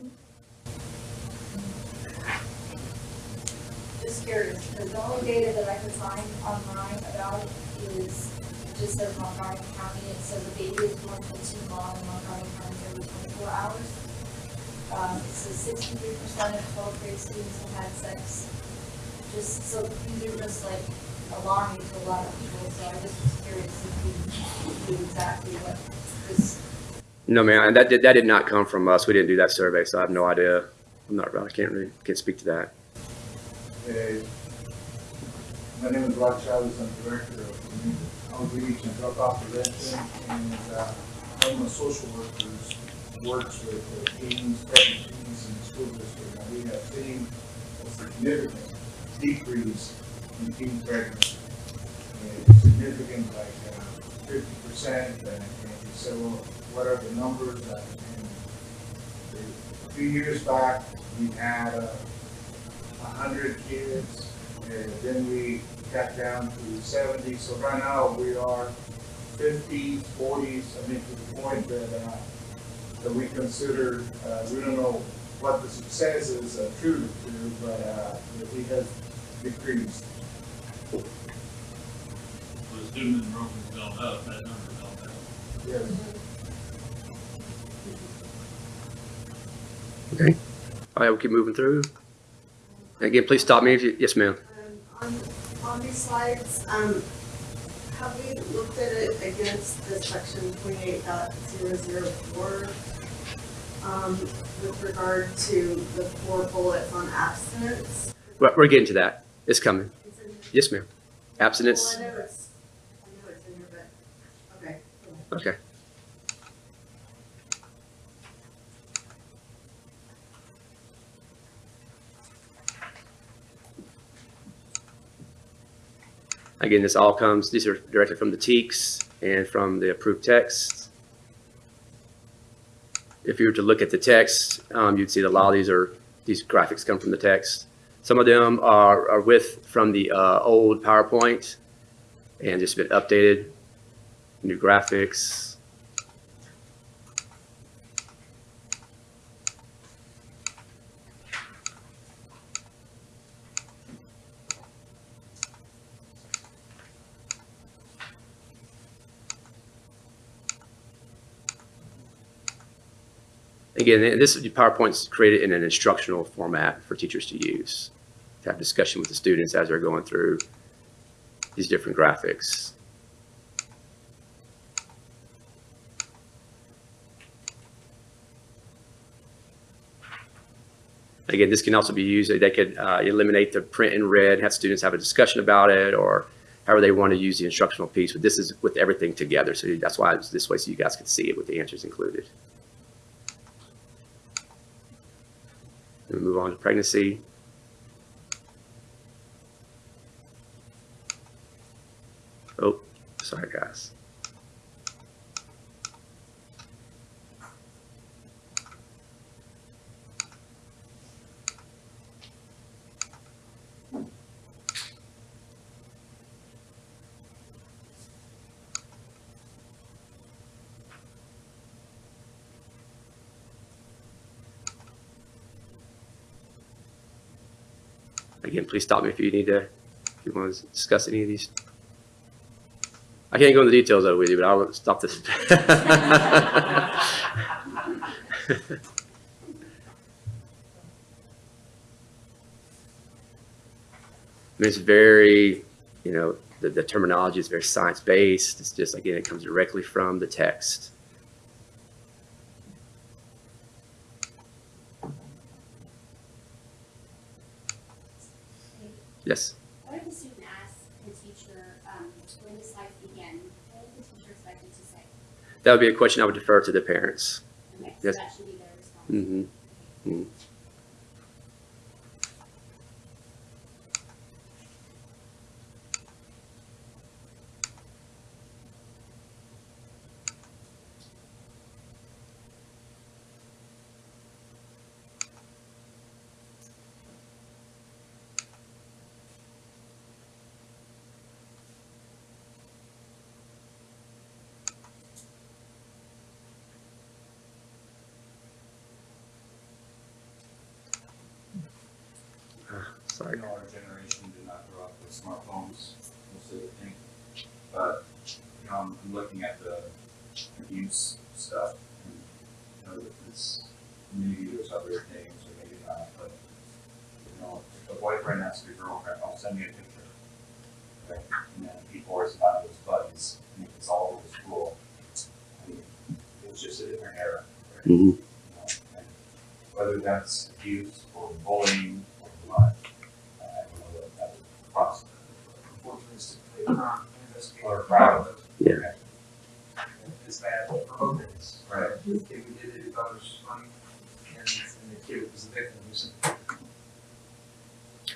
Just curious, because the only data that I can find online about it is, just says Montgomery County, it says a baby is born from two mom in Montgomery County every twenty-four hours. Um, it says sixty-three percent of twelfth grade students have had sex. Just, so these are just like alarming to a lot of people, so I just curious if you knew exactly what this No, man, that did, that did not come from us. We didn't do that survey, so I have no idea. I'm not, I can't really, can't speak to that. Uh, My name is Rod Chavez, I'm Director of Outreach and Dropout Prevention, and uh, I'm a social worker who works with uh, teens, pregnant teens in the school district. And we have seen a significant decrease in teen pregnancy. Significant, like uh, fifty percent, and and so what are the numbers? Uh, A few years back, we had uh, a hundred kids, and then we got down to seventy, so right now we are fifties, forties, I mean, to the point that, uh, that we consider, uh, we don't know what the success is attributed to, but, uh, has decreased. So the student enrollment's gone up, that number's gone down. Yes. Okay. All right, we'll keep moving through. Again, please stop me if you, yes, ma'am. On, on these slides, um, have we looked at it against the section twenty-eight dot zero zero four? Um, with regard to the four bullets on abstinence? We're, we're getting to that. It's coming. It's. Yes, ma'am. Abstinence, Well, I know it's, I it's in here, but, okay. okay. Again, this all comes, these are directly from the TEKS and from the approved text. If you were to look at the text, um, you'd see that a lot of these are, these graphics come from the text. Some of them are, are with from the uh, old PowerPoint and just been updated, new graphics. Again, this PowerPoint is created in an instructional format for teachers to use have discussion with the students as they're going through these different graphics. Again, this can also be used, they could uh, eliminate the print in red, have students have a discussion about it, or however they want to use the instructional piece, but this is with everything together, so that's why it's this way, so you guys can see it with the answers included. And move on to pregnancy. Oh, sorry, guys. Again, please stop me if you need to, if you want to discuss any of these. I can't go into the details of it with you, but I'll stop this. It's very, you know, the, the terminology is very science-based. It's just, again, it comes directly from the text. Yes. What if the student asks the teacher, um, when the slides begin, what is the teacher expected to say? That would be a question I would defer to the parents. Yes. that should be their response. Mm-hmm. Mm. Sorry. I know our generation did not grow up with smartphones, most of the thing. But, you know, I'm, I'm looking at the abuse stuff and, you know, it's, maybe there's other things or maybe not, but, you know, if a boyfriend asks a girlfriend, oh, send me a picture. Right? And then he forwards it on to his buddies and it's all over school. I mean, it was just a different era. right? Mhm. You know, and Whether that's abuse or bullying or what, uh, I don't know what that would cost. Unfortunately, they not investigate. Or proud of it. Yeah. It's bad for both ends. Right. The kid who did it, who thought it was funny, and, and the kid was the victim, who's.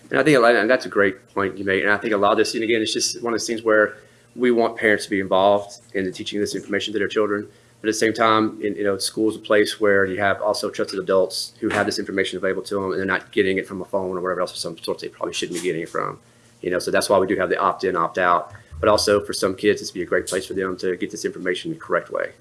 And I think, a lot- and that's a great point you made. And I think a lot of this, and again, it's just one of those things where we want parents to be involved in the teaching this information to their children. But at the same time, in, you know, school is a place where you have also trusted adults who have this information available to them and they're not getting it from a phone or whatever else, or some source they probably shouldn't be getting it from. You know, so that's why we do have the opt-in, opt-out. But also for some kids, this would be a great place for them to get this information the correct way.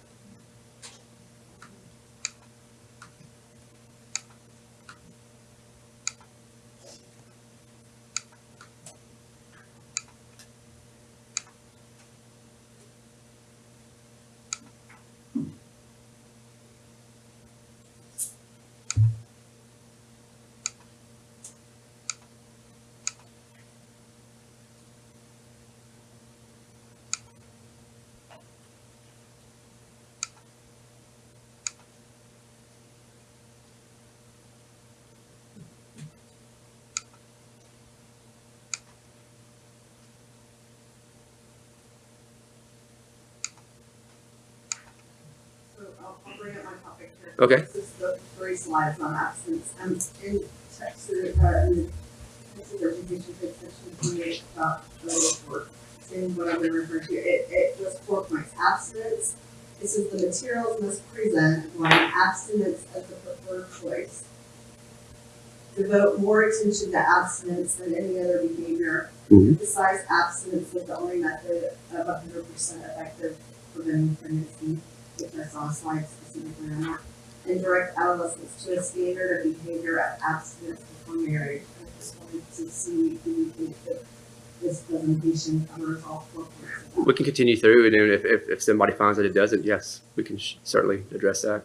Topic. Okay. This is the three slides on absence. Um, in text, uh, in the text of education, page section twenty-eight, about the work, saying what I'm gonna refer to, it, it was four points. Abstinence, this is the materials must present, one, abstinence as the preferred choice. Devote more attention to abstinence than any other behavior. Mhm. Emphasize abstinence as the only method of hundred percent effective preventing pregnancy which I saw a specifically on and direct adolescents to a standard of behavior of abstinence before marriage. I just wanted to see, do you think that this presentation covers all four points? We can continue through and if, if, if somebody finds that it doesn't, yes, we can certainly address that.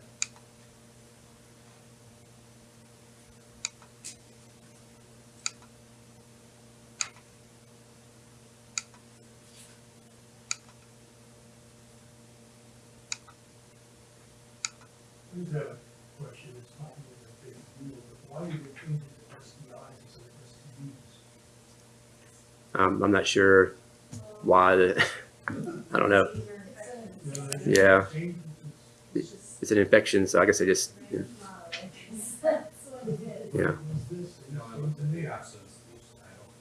I just have a question, it's not really a big deal, but why are you changing the SDIs instead of SDUs? Um, I'm not sure why the, I don't know. Yeah. It's an infection, so I guess I just, yeah. yeah. In the absence, I don't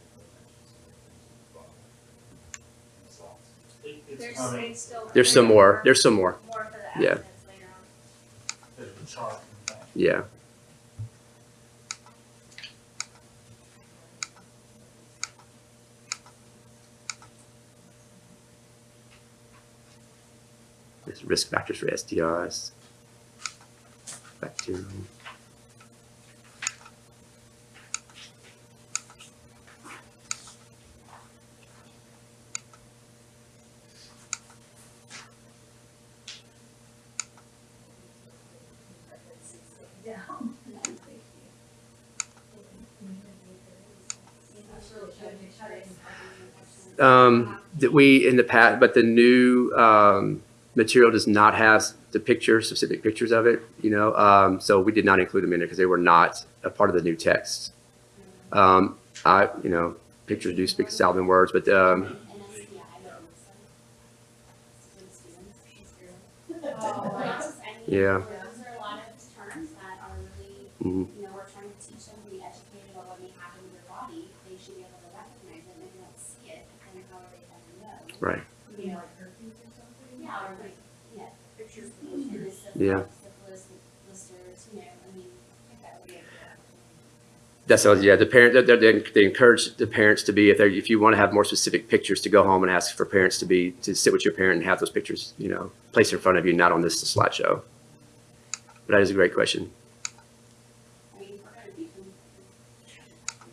think It- There's, It's coming, it's still. There's some more, there's some more. More for the Yeah. absence later on. there's a chart, in fact. Yeah. There's risk factors for STIs. Bacterial. Um, that we in the past, but the new um, material does not have the pictures, specific pictures of it. You know, um, so we did not include them in there because they were not a part of the new text. Um, I, you know, pictures do speak a thousand words, but um, Yeah. Really, mhm, you know, we're trying to teach them to be educated about what may happen to their body. They should be able to recognize it, and if they don't see it, then how are they gonna know? right. Yeah, that That's all, yeah, the parent, they, they, they encourage the parents to be, if they, if you want to have more specific pictures, to go home and ask for parents to be, to sit with your parent and have those pictures, you know, placed in front of you, not on this slideshow. But that is a great question,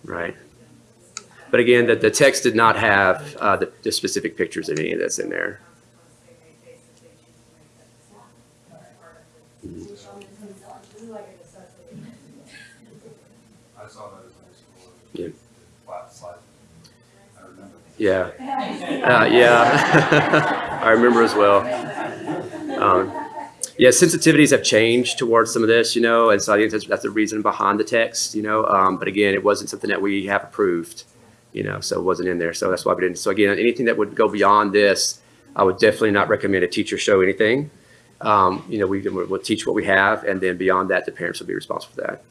right? But again, the, the text did not have, uh, the, the specific pictures of any of this in there. I saw that as high school. Yeah. Flat slide. I remember. Yeah. Uh, yeah. I remember as well. Um, yeah, sensitivities have changed towards some of this, you know, and so I think that's, that's the reason behind the text, you know. Um, but again, it wasn't something that we have approved, you know, so it wasn't in there. So that's why we didn't. So again, anything that would go beyond this, I would definitely not recommend a teacher show anything. Um, you know, we will teach what we have, and then beyond that, the parents will be responsible for that.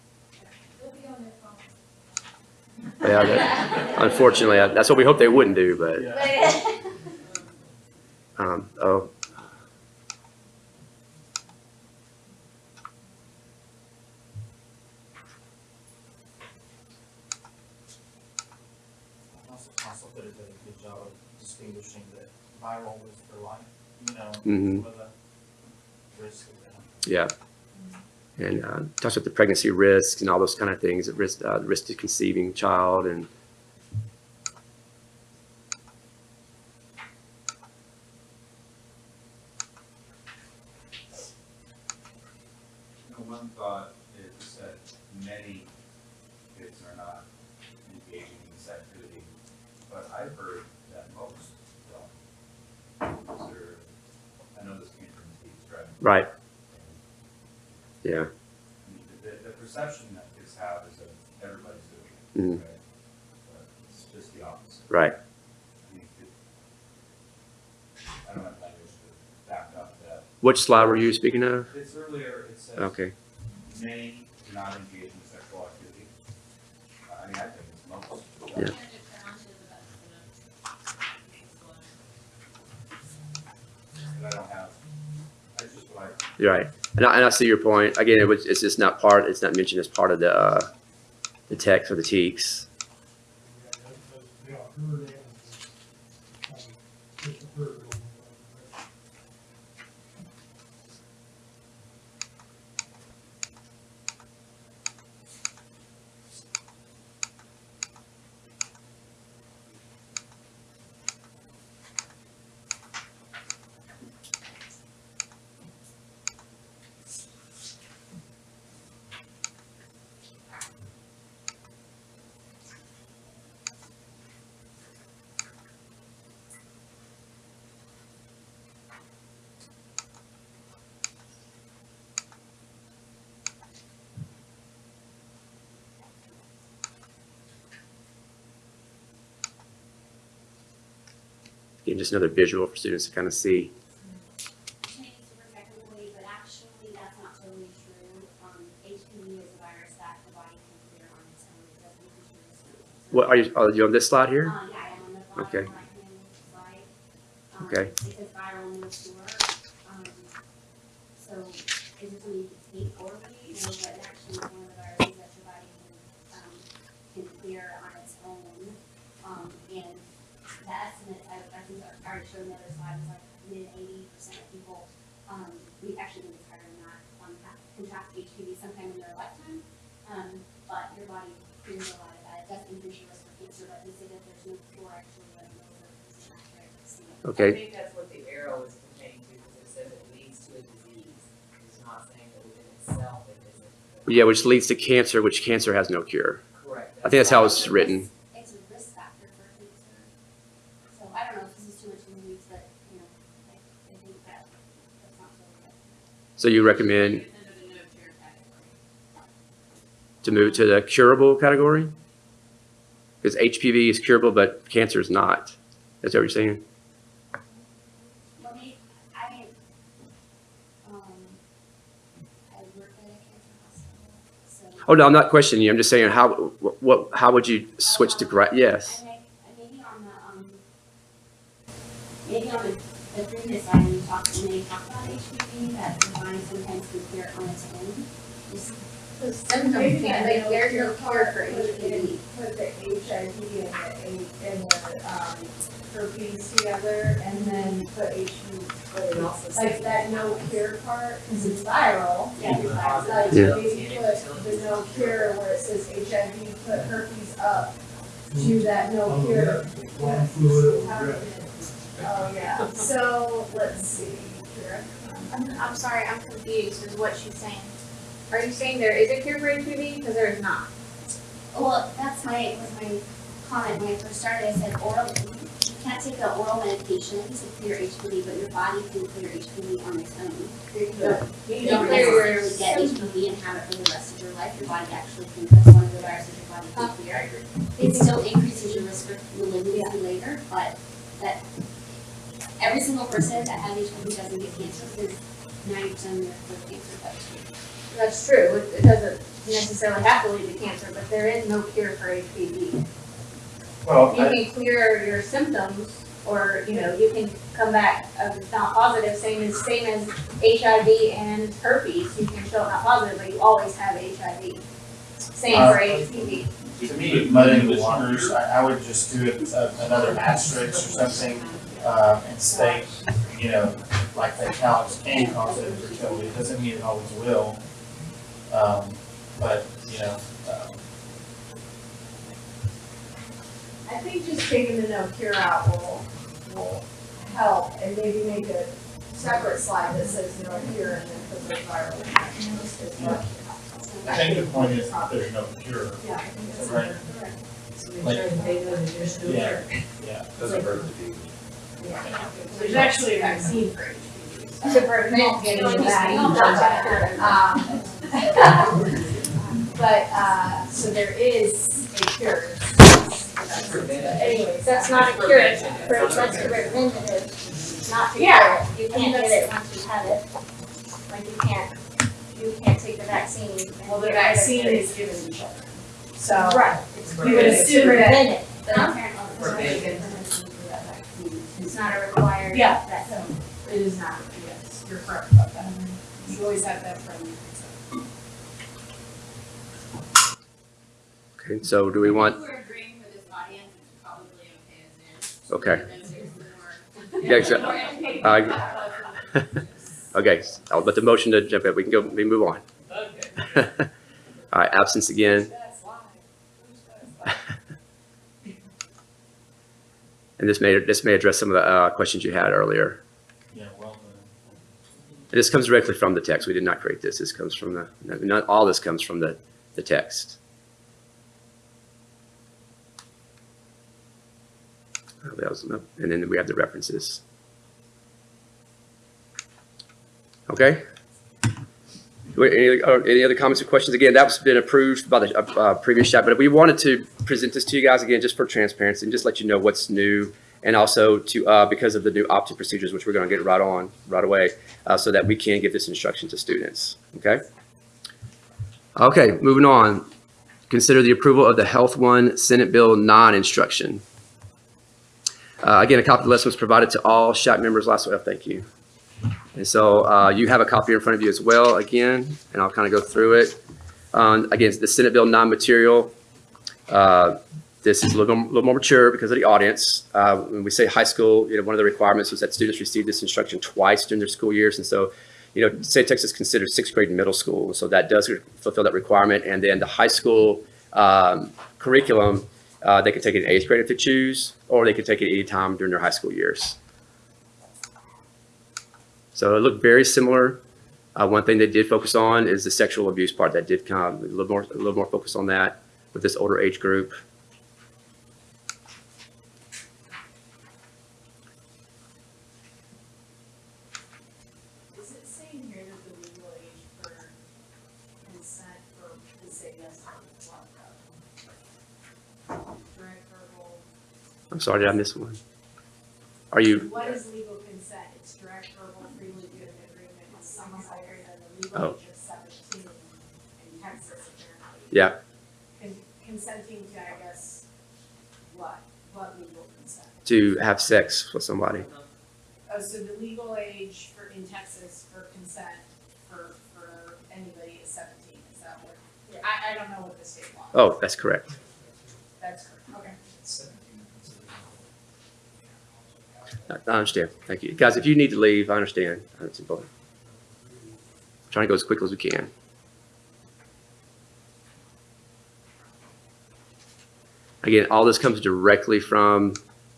Yeah, that, unfortunately, uh, that's what we hope they wouldn't do, but, um, oh, Also, also did a good job of distinguishing that viral was for life, you know, the risk of that. yeah. And, uh, talks about the pregnancy risks and all those kind of things, the risk, uh, the risk to conceiving child and, one thought is that many kids are not engaging in this activity, but I've heard that most don't. Is there, I know this came from Steve's driving. right, yeah. I mean, the, the perception that kids have is that everybody's doing Mhm. it, right? But it's just the opposite. Right. I mean, it- I don't have language to back up that. Which slide were you speaking of? It's earlier, it says. Okay, Many do not engage in sexual activity. I mean, I think it's most. Yeah. And I don't have, I just what I. you're right. And I, and I see your point. Again, it was, it's just not part, it's not mentioned as part of the, uh, the text or the TEKS. Again, just another visual for students to kind of see. Maybe super technically, but actually that's not totally true. HPV is a virus that the body can clear on its own. It doesn't increase your risk of- What, are you, are you on this slide here? Uh, yeah, on Okay. slide. Um, Okay. It says viral no cure. Um, so is it something you can take orally? No, but actually it's one of the viruses that your body can, um, can clear on its own. Um, and the estimate, I, I think I already showed in the other slide, was like mid eighty percent of people, um, we actually think it's higher than that, um, have contract HPV sometime in their lifetime. Um, but your body clears a lot of that. It does increase your risk for cancer, but they say that there's no cure actually, but no is an accurate estimate. Okay. I think that's what the arrow is pertaining to, because it says it leads to a disease. It's not saying that within itself it isn't. Yeah, which leads to cancer, which cancer has no cure. Correct. I think that's how it's written. It's a risk factor for cancer. So I don't know if this is too much in the weeds, but, you know, I, I think that, that's not totally right. So you recommend to move to the curable category? Because HPV is curable, but cancer is not. Is that what you're saying? Let me, I mean, um, I work at a cancer hospital, so. Oh, no, I'm not questioning you. I'm just saying, how, what- how would you switch to, grad? yes? Maybe on the, um, maybe on the, previous item, you talked, when they talked about HPV, that the sometimes can clear on its own. Just- The symptoms can't, like, there's no cure for HPV. Put the HIV and the, and the, um, herpes together and then put HPV, But it like that no cure part, cause it's viral. Yeah, it's. Like Yeah. maybe put the no cure where it says HIV, put herpes up to that no Oh, cure. yeah. One fluid, yeah. Oh, yeah, so, let's see, here. I'm, I'm sorry, I'm confused is what she's saying. Are you saying there is a cure for HPV? Because there is not. Well, that's my, was my comment when I first started, I said oral, you can't take the oral medication to clear HPV, but your body can clear HPV on its own. You You don't necessarily get. HPV and have it for the rest of your life, your body actually can, that's one of the viruses your body can clear. It still increases your risk for malignancy later, but that, every single person that has HPV doesn't get cancer, because ninety percent of them get cancer, That's true. It, it doesn't necessarily have to lead to cancer, but there is no cure for HPV. Well, You I, can clear your symptoms, or, you know, you can come back uh, not positive, same as, same as HIV and herpes. You can show not positive, but you always have HIV. Same Uh, for HPV. to me, But muddying the the waters, I, I would just do it, uh, another asterisk or something, uh, and state, you know, like that counts can cause it fertility, it doesn't mean it always will. Um, but, you know, um, I think just taking the no cure out will, will help and maybe make a separate slide that says no cure and then put the viral infections as well. I think the point is that there's no cure. Yeah, I think that's Right. correct. So make sure that they know that there's no Yeah. cure. Yeah. doesn't hurt to be. Yeah. There's actually a vaccine for HPV. To prevent getting that. Um, But, uh, so there is a cure. Anyways. That's not a cure, it's pre- that's preventative, not to cure it. You can't get it once you have it. Like you can't, you can't take the vaccine. Well, the get rid of vaccine it. is given to children. So. Right. You would assume that. It, but Huh? parent It's not Forbid. good for that vaccine. It's not a required Yeah. vaccine. It is not, yes, you're correct about that. You always have that from. Okay, so do we want, We're agreeing for this audience, it's probably okay as is. Okay. Yeah, exactly. about okay, I'll let the motion to jump in, we can go, we move on. All right, absence again. And this may, this may address some of the uh, questions you had earlier. Yeah, well. This comes directly from the text. We did not create this. This comes from the, not all this comes from the, the text. That was- nope. And then we have the references. Okay? Any, uh, any other comments or questions? Again, that's been approved by the uh, uh, previous SHAC, but we wanted to present this to you guys again just for transparency and just let you know what's new and also to, uh, because of the new opt-in procedures, which we're going to get right on, right away, uh, so that we can give this instruction to students, okay? Okay, moving on. Consider the approval of the Health One Senate Bill 9 instruction. Uh, Again, a copy of the list was provided to all SHAC members last week. Thank you. And so uh, you have a copy in front of you as well, again, and I'll kind of go through it. Um, Again, the Senate Bill 9 material. uh, This is a little, little more mature because of the audience. Uh, When we say high school, you know, one of the requirements was that students receive this instruction twice during their school years. And so, you know, state of Texas considers sixth grade middle school. So that does fulfill that requirement. And then the high school um, curriculum, uh, they can take it in eighth grade if they choose, or they can take it anytime during their high school years. So it looked very similar. Uh, one thing they did focus on is the sexual abuse part. That did come a little more, a little more focus on that with this older age group. Is it saying here that the legal age for consent for the say yes to what? Direct verbal. I'm sorry, did I miss one? Are you, What is legal consent? It's direct verbal freely given agreement with someone higher than the Oh. legal age of seventeen in Texas apparently. yeah, Con- Consenting to, I guess, what? What legal consent? to have sex with somebody? Oh, so the legal age for, in Texas for consent for, for anybody is seventeen, is that what? I, I don't know what the state law. is. Oh, that's correct. That's correct, okay. I understand. Thank you. Guys, if you need to leave, I understand. It's important. Trying to go as quickly as we can. Again, all this comes directly from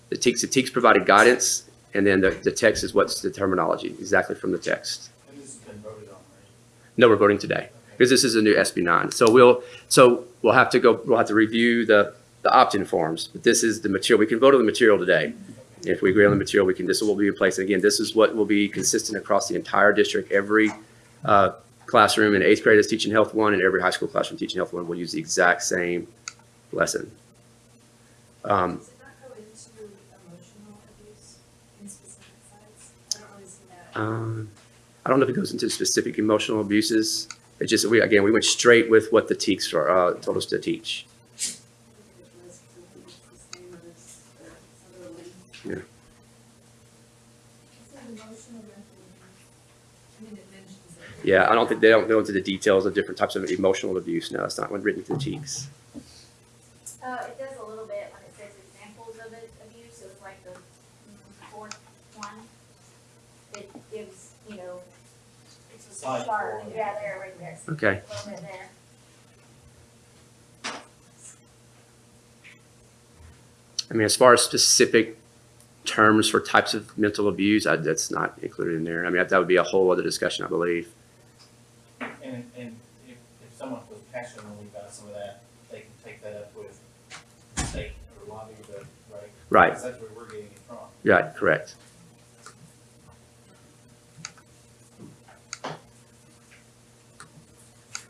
the TEKS. The TEKS provided guidance, and then the, the text is what's the terminology, exactly from the text. And this has been voted on, right? No, we're voting today, because this is a new SB nine. So we'll, so we'll have to go, we'll have to review the, the opt-in forms. But this is the material, we can vote on the material today. If we agree on the material, we can, this will be in place. And again, this is what will be consistent across the entire district. Every uh, classroom in eighth grade is teaching health one, and every high school classroom teaching health one will use the exact same lesson. Um, Does it not go into emotional abuse in specific sites? I don't really see that. Um, I don't know if it goes into specific emotional abuses. It just, we, again, we went straight with what the TEKS are, uh, told us to teach. Yeah. I mean, it mentions it. Yeah, I don't think, they don't go into the details of different types of emotional abuse. No, it's not when written to the TEKS. Uh, it does a little bit when it says examples of it, abuse, so it's like the fourth one. It gives, you know, it's a Slide start, four. yeah, there, right there. Okay. A little bit there. I mean, as far as specific terms for types of mental abuse, I, that's not included in there. I mean, that would be a whole other discussion, I believe. And, and if, if someone feels passionately about some of that, they can take that up with the state or lobby the, right? Right. Because that's where we're getting it from. Yeah, correct.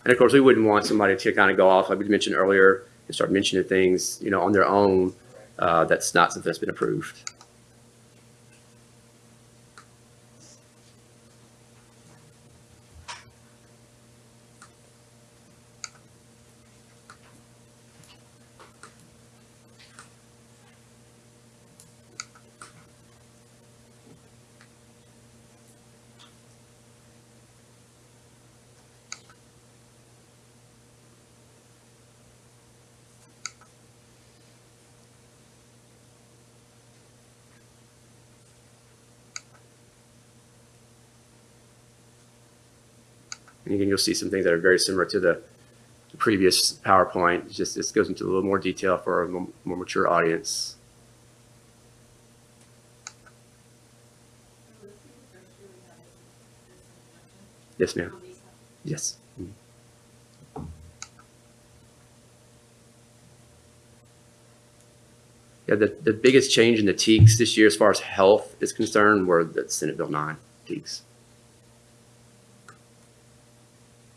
And of course, we wouldn't want somebody to kind of go off, like we mentioned earlier, and start mentioning things, you know, on their own, uh, that's not something that's been approved. And again, you'll see some things that are very similar to the previous PowerPoint. Just, this goes into a little more detail for a more mature audience. Yes, ma'am. Yes. Mhm. Yeah, the, the biggest change in the TEKS this year as far as health is concerned were the Senate Bill 9 TEKS.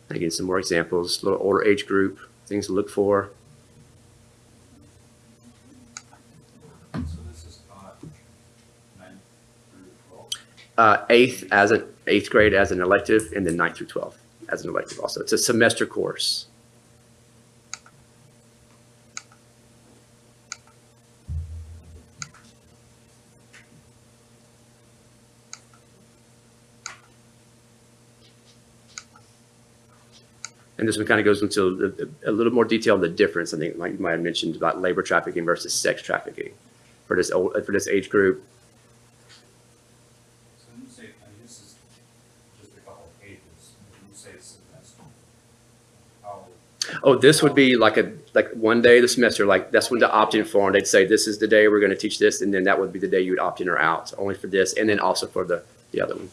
Again, some more examples, little older age group, things to look for. Uh, eighth as an eighth grade as an elective, and then ninth through 12th as an elective also. It's a semester course. And this one kind of goes into a, a little more detail on the difference, I think, like you might have mentioned about labor trafficking versus sex trafficking for this, old- for this age group. So when you say, I mean, this is just a couple of pages, when you say semester, how, Oh, this would be like a, like one day of the semester, like that's when the opt-in form, they'd say, this is the day we're gonna teach this, and then that would be the day you would opt in or out, only for this, and then also for the, the other one.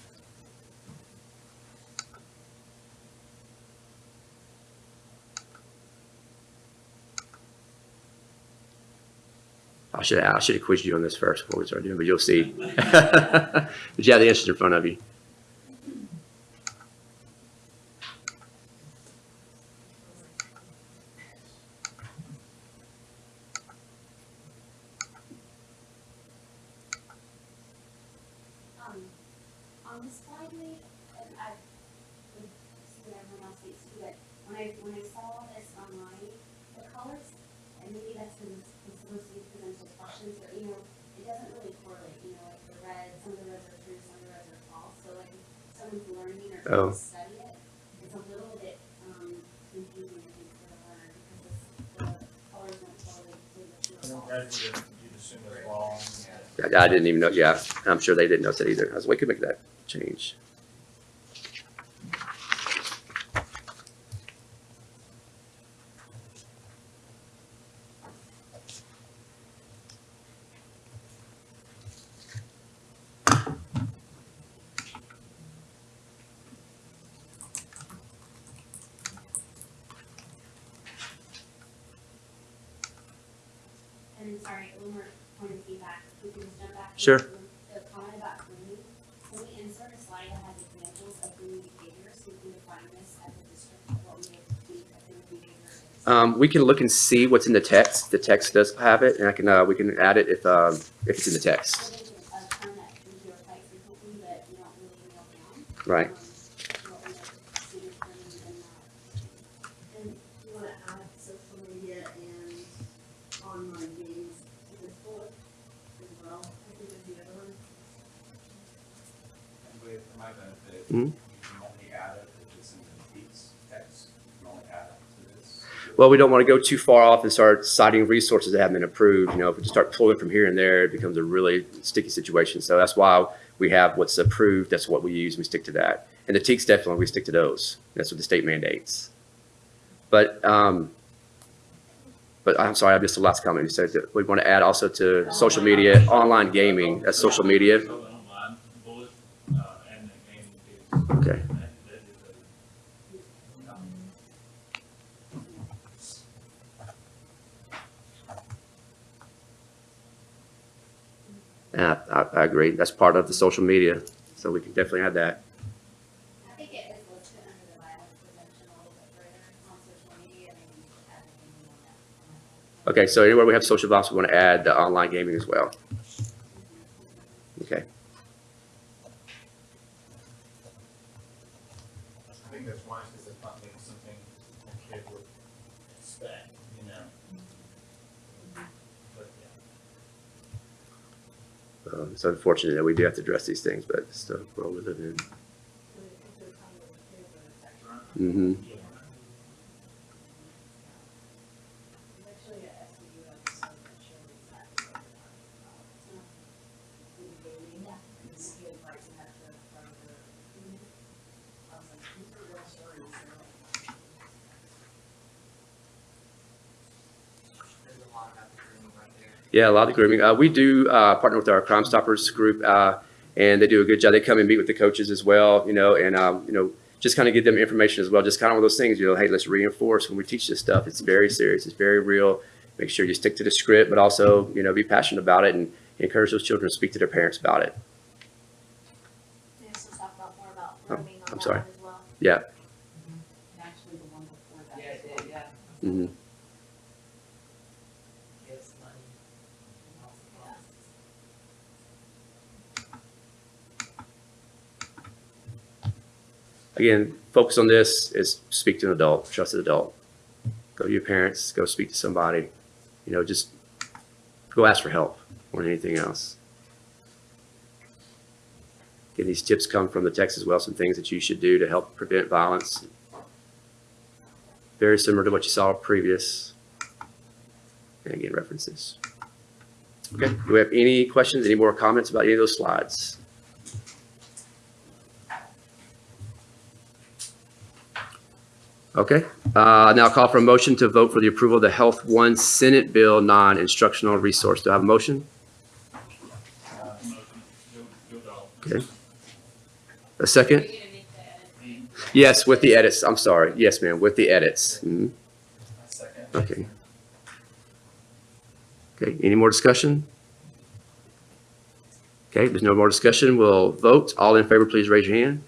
I should, I should have quizzed you on this first before we started doing, but you'll see. But you have the answers in front of you. Um, on this slide, we, and I, would see what everyone else sees too, but when I, when I saw this online, the colors, and maybe that's because it's supposed to be presented questions, but you know, it doesn't really correlate, you know, like the red, some of the reds are true, some of the reds are false, so like, if someone's learning or Oh. trying to study it, it's a little bit, um, confusing, I think, for the learner, because it's, the colors don't correlate to the true or I think false. that would, you'd assume as well. I didn't even know, yeah, I'm sure they didn't know that either. I was, like, we could make that change. And then, sorry, one more point of feedback, if we can just jump back. to Sure. The comment about grooming, can we insert a slide that has examples of grooming behavior, so we can define this as a district, what we would think a grooming behavior is? Um, we can look and see what's in the text. The text does have it, and I can, uh, we can add it if, um, if it's in the text. So there's a a term that we hear quite frequently, but we don't really nail down. Right. um, What we know, student grooming and not. And you wanna add social media and online games to this bullet as well, I think is the other one. and wait, for my benefit, Mhm. you can only add it if it's in the piece text, you can only add it to this. Well, we don't want to go too far off and start citing resources that haven't been approved. You know, if we just start pulling from here and there, it becomes a really sticky situation. So that's why we have what's approved. That's what we use. We stick to that. And the TEKS definitely, we stick to those. That's what the state mandates. But, um, but I'm sorry, I missed the last comment. You said that we want to add also to social media, online gaming, that's social media. So the online bullet, uh, and the gaming piece. Okay. That- that is a- Yeah, I, I agree. That's part of the social media. So we can definitely add that. I think it is listed under the violence prevention a little bit further on social media, maybe you could add anything on that. Okay, so anywhere we have social violence, we want to add the online gaming as well. Okay. I think that's wise, because it's not like something a kid would expect, you know? But, yeah. Um, it's unfortunate that we do have to address these things, but it's the world we live in. Mm-hmm. Actually, at SU, I was not sure exactly what they're talking about. In the gaming, and the ski and bikes and that to from the. I was like, these are real stories. they're like- There's a lot about the grooming right there. Yeah, a lot of grooming. Uh, we do uh, partner with our Crime Stoppers group, uh, and they do a good job. They come and meet with the coaches as well, you know, and um, you know, just kind of give them information as well. Just kind of one of those things, you know, hey, let's reinforce when we teach this stuff. It's very serious. It's very real. Make sure you stick to the script, but also, you know, be passionate about it and encourage those children to speak to their parents about it. Can you also talk about more about Oh, I'm sorry. one as well? Yeah. Actually, the one before that. Yeah, it did, yeah. hmm Gives money. and also costs. Again, focus on this is speak to an adult, trusted adult. Go to your parents, go speak to somebody, you know, just go ask for help than anything else. Again, these tips come from the text as well, some things that you should do to help prevent violence. Very similar to what you saw previous. And again, references. Okay, do we have any questions, any more comments about any of those slides? Okay, uh, now call for a motion to vote for the approval of the Health One Senate Bill nine instructional resource. Do I have a motion? Okay. A second? Yes, with the edits. I'm sorry. Yes, ma'am, with the edits. Mhm. Okay. Okay, any more discussion? Okay, there's no more discussion. We'll vote. All in favor, please raise your hand.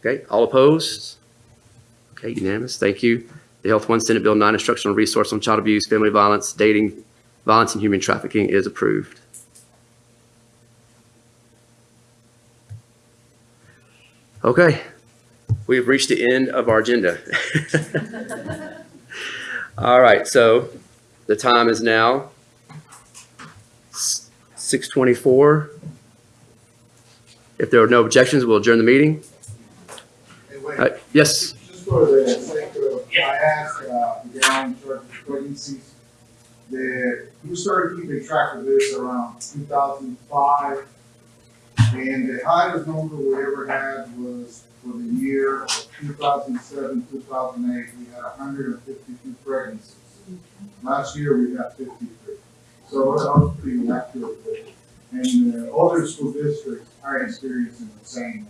Okay, all opposed? Okay, unanimous. Thank you. The Health One Senate Bill 9 Instructional resource on child abuse, family violence, dating, violence, and human trafficking is approved. Okay, we've reached the end of our agenda. All right, so the time is now six twenty-four. If there are no objections, we'll adjourn the meeting. Yes, Just for the sake of, I asked, uh, the guy in of pregnancies, that, started keeping track of this around two thousand five? And the highest number we ever had was for the year two thousand seven, two thousand eight, we had hundred and fifty-two pregnancies. Last year, we had fifty-three. So that was pretty accurate. And, uh, other school districts are experiencing the same.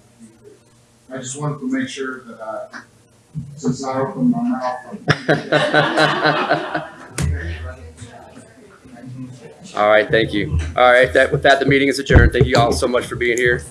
I just wanted to make sure that I, since I opened my mouth. all right, thank you. All right, that, with that, the meeting is adjourned. Thank you all so much for being here.